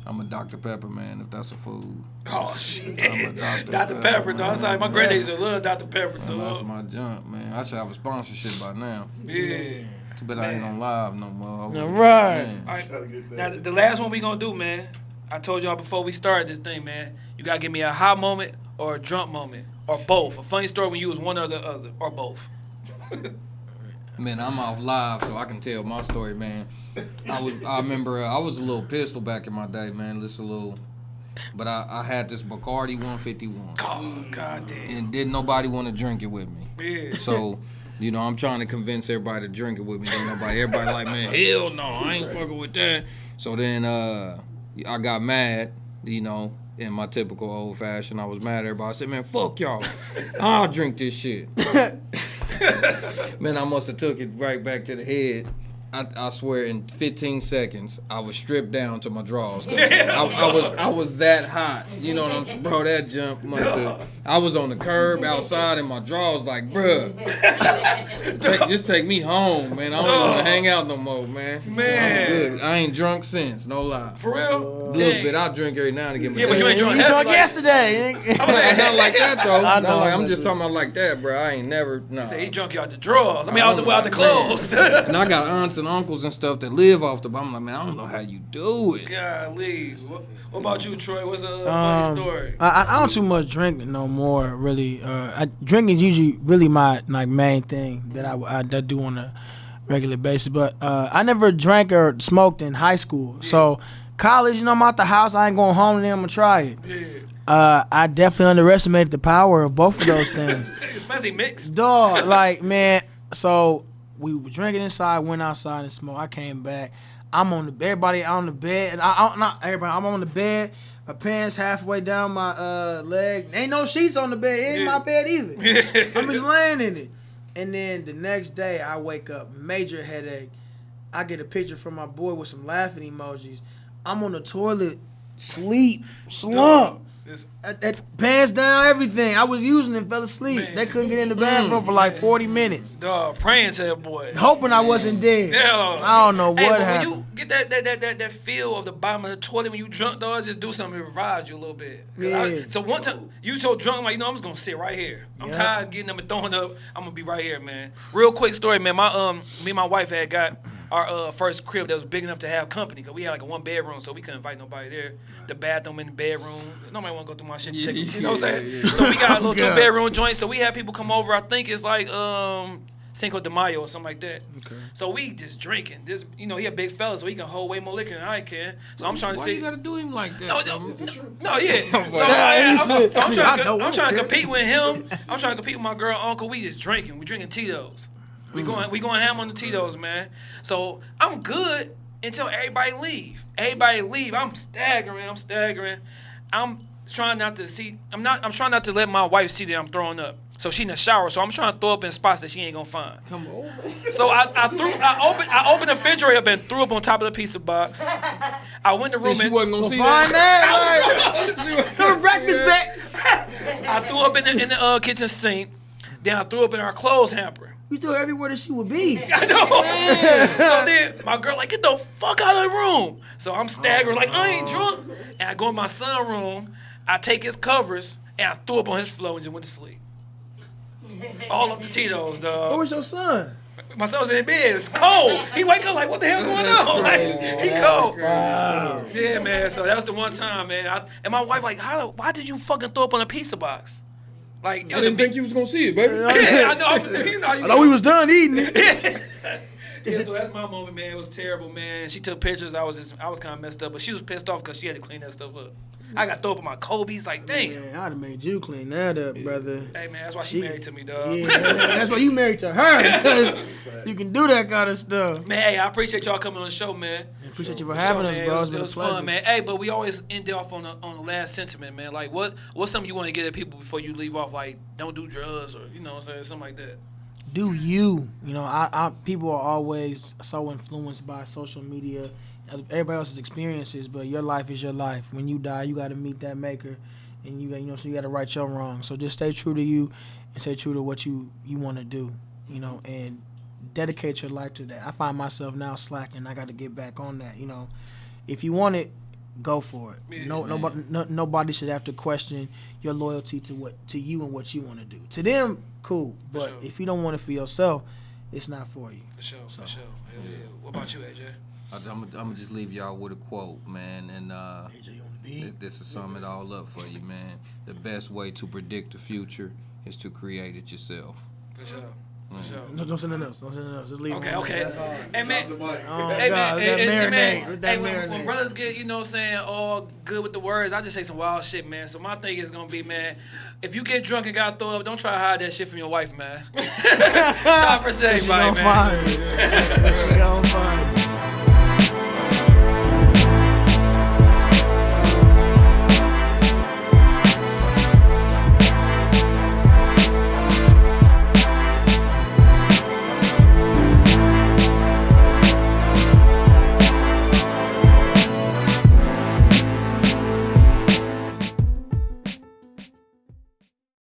I'm a Dr. Pepper man, if that's a food. Oh shit. I'm a Dr. Dr. Pepper, dog. Sorry, my man. granddad used to love Dr. Pepper, Man, that's dog. my jump, man. I should have a sponsorship by now. Yeah. Too bad I ain't on live no more. I All would've- right. man. All right. Now, the last one we gonna do, man. I told y'all before we started this thing, man. You gotta give me a hot moment or a drunk moment or both. A funny story when you was one or the other or both. Man, I'm off live, so I can tell my story, man. I was, I remember, uh, I was a little pistol back in my day, man. Just a little, but I, I had this Bacardi 151, Oh, god damn. and didn't nobody want to drink it with me. Yeah. So, you know, I'm trying to convince everybody to drink it with me. Ain't nobody, everybody like, man, hell no, I ain't fucking with that. So then, uh, I got mad, you know, in my typical old fashion. I was mad at everybody. I said, man, fuck y'all. I'll drink this shit. man, I must have took it right back to the head. I, I swear, in 15 seconds, I was stripped down to my drawers. I, I was I was that hot. You know what I'm saying? Bro, that jump must have. I was on the curb outside in my drawers, like, bruh, take, just take me home, man. I don't want to oh. hang out no more, man. Man. I'm good. I ain't drunk since, no lie. For real? A little Dang. bit. I drink every now and again. Yeah, but you ain't drunk. You drunk drunk like- yesterday. Not, not like that though. I Not know, like, I I'm just talking about like that, bro. I ain't never. Nah. Say he drunk you out the drawers. I mean, out the, Oh, out the clothes. and I got aunts and uncles and stuff that live off the. I'm like, man, I don't know how you do it. Golly. What, what about you, Troy? What's a uh, funny Um, story? I, I- I don't too much drink no more. Really, uh, I, drinking is usually really my like main thing that I, I, that do on a regular basis. But uh, I never drank or smoked in high school. So college, you know, I'm out the house. I ain't going home and then I'm gonna try it. Yeah. Uh, I definitely underestimated the power of both of those things. Especially mixed. Dog, like man. So we were drinking inside, went outside and smoked. I came back. I'm on the everybody on the bed, and I, I not everybody. I'm on the bed. My pants halfway down my uh leg. Ain't no sheets on the bed. It ain't Yeah. my bed either. I'm just laying in it. And then the next day, I wake up, major headache. I get a picture from my boy with some laughing emojis. I'm on the toilet, sleep, slump. This- At, at, pants down, everything. I was using it, fell asleep. Man. They couldn't get in the bathroom for like 40 minutes. Dog, praying to that boy. Hoping I wasn't dead. Damn. I don't know what but happened. When you get that that, that that that feel of the bottom of the toilet when you drunk, dog, just do something to revive you a little bit. 'Cause I- Yeah. so one time you so drunk, like you know, I'm just gonna sit right here. I'm Yeah. tired of getting them and throwing up. I'm gonna be right here, man. Real quick story, man. My um, me and my wife had got our uh, first crib that was big enough to have company. Cause we had like a one bedroom, so we couldn't invite nobody there. The bathroom in the bedroom. Nobody want to go through my shit. Yeah, take- you know what I'm saying? yeah, yeah. So we got a little two bedroom joint. So we had people come over. I think it's like um. Cinco de Mayo or something like that. Okay. So we just drinking. This, you know, he a big fella, so he can hold way more liquor than I can. So I'm trying to Why see. you gotta do him like that? No, though? no, no, no, yeah. So, But- I, he am so I'm trying, to, I'm trying to compete with him. I'm trying to compete with my girl uncle. We just drinking. We drinking Tito's. We going we going ham on the Tito's, man. So I'm good until everybody leave. Everybody leave. I'm staggering. I'm staggering. I'm trying not to see. I'm not. I'm trying not to let my wife see that I'm throwing up. So she in the shower. So I'm trying to throw up in spots that she ain't gonna find. Come on. So I, I threw I opened I opened the refrigerator up and threw up on top of the pizza box. I went in the room And she and wasn't gonna see Find that. that, like, breakfast back. I threw up in the in the uh, kitchen sink. Then I threw up in our clothes hamper. You threw everywhere that she would be. I know. so then my girl like, get the fuck out of the room. So I'm staggering like I ain't drunk. And I go in my son room. I take his covers and I threw up on his floor and just went to sleep. All of the Tito's, Where dog. was your son? My son was in bed. It's cold. He wake up like, what the hell going on? Like, he cold. Yeah, man. So that was the one time, man. I, and my wife like, how? Why did you fucking throw up on a pizza box? Like, I didn't think you was gonna see it, baby. Yeah, I know. I, you know, you I thought we was done eating it. Yeah, so that's my moment, man. It was terrible, man. She took pictures. I was just, I was kind of messed up, but she was pissed off because she had to clean that stuff up. I got throw up on my Kobe's, like, damn. Man, I'd have made you clean that up, brother. Hey, man, that's why she, She- married to me, dog. Yeah, man, that's why you married to her because you can do that kind of stuff. Man, hey, I appreciate y'all coming on the show, man. Appreciate you for For having sure, us, man. bro. It was, It's it was fun, man. Hey, but we always end off on the on the last sentiment, man. Like, what what's something you want to get at people before you leave off? Like, don't do drugs or you know, what I'm saying something like that. do you. You know, I, I people are always so influenced by social media, everybody else's experiences, but your life is your life. When you die, you got to meet that maker, and you got you know, so you got to right your wrong. So just stay true to you, and stay true to what you you want to do. You know, and dedicate your life to that. I find myself now slacking. I got to get back on that. You know, if you want it. Go for it. No, man. nobody, no, nobody should have to question your loyalty to what to you and what you want to do. To them, cool, but sure. if you don't want it for yourself, it's not for you. For sure, for sure. Hell yeah. What about you, AJ? I'm, I'm gonna just leave y'all with a quote, man, and uh, AJ on the beat. Th- This will sum it all up for you, man. The best way to predict the future is to create it yourself. For sure. For sure. No, don't say nothing else. Don't say nothing else. Just leave. it Okay, okay. there. That's all. Hey man, Oh, Hey God, man, let that and man, that hey, when, when brothers get, you know what I'm saying, all good with the words, I just say some wild shit, man. So my thing is gonna be, man, if you get drunk and got throw up, don't try to hide that shit from your wife, man. Shout out for She everybody, gonna find. it. She gonna find. it.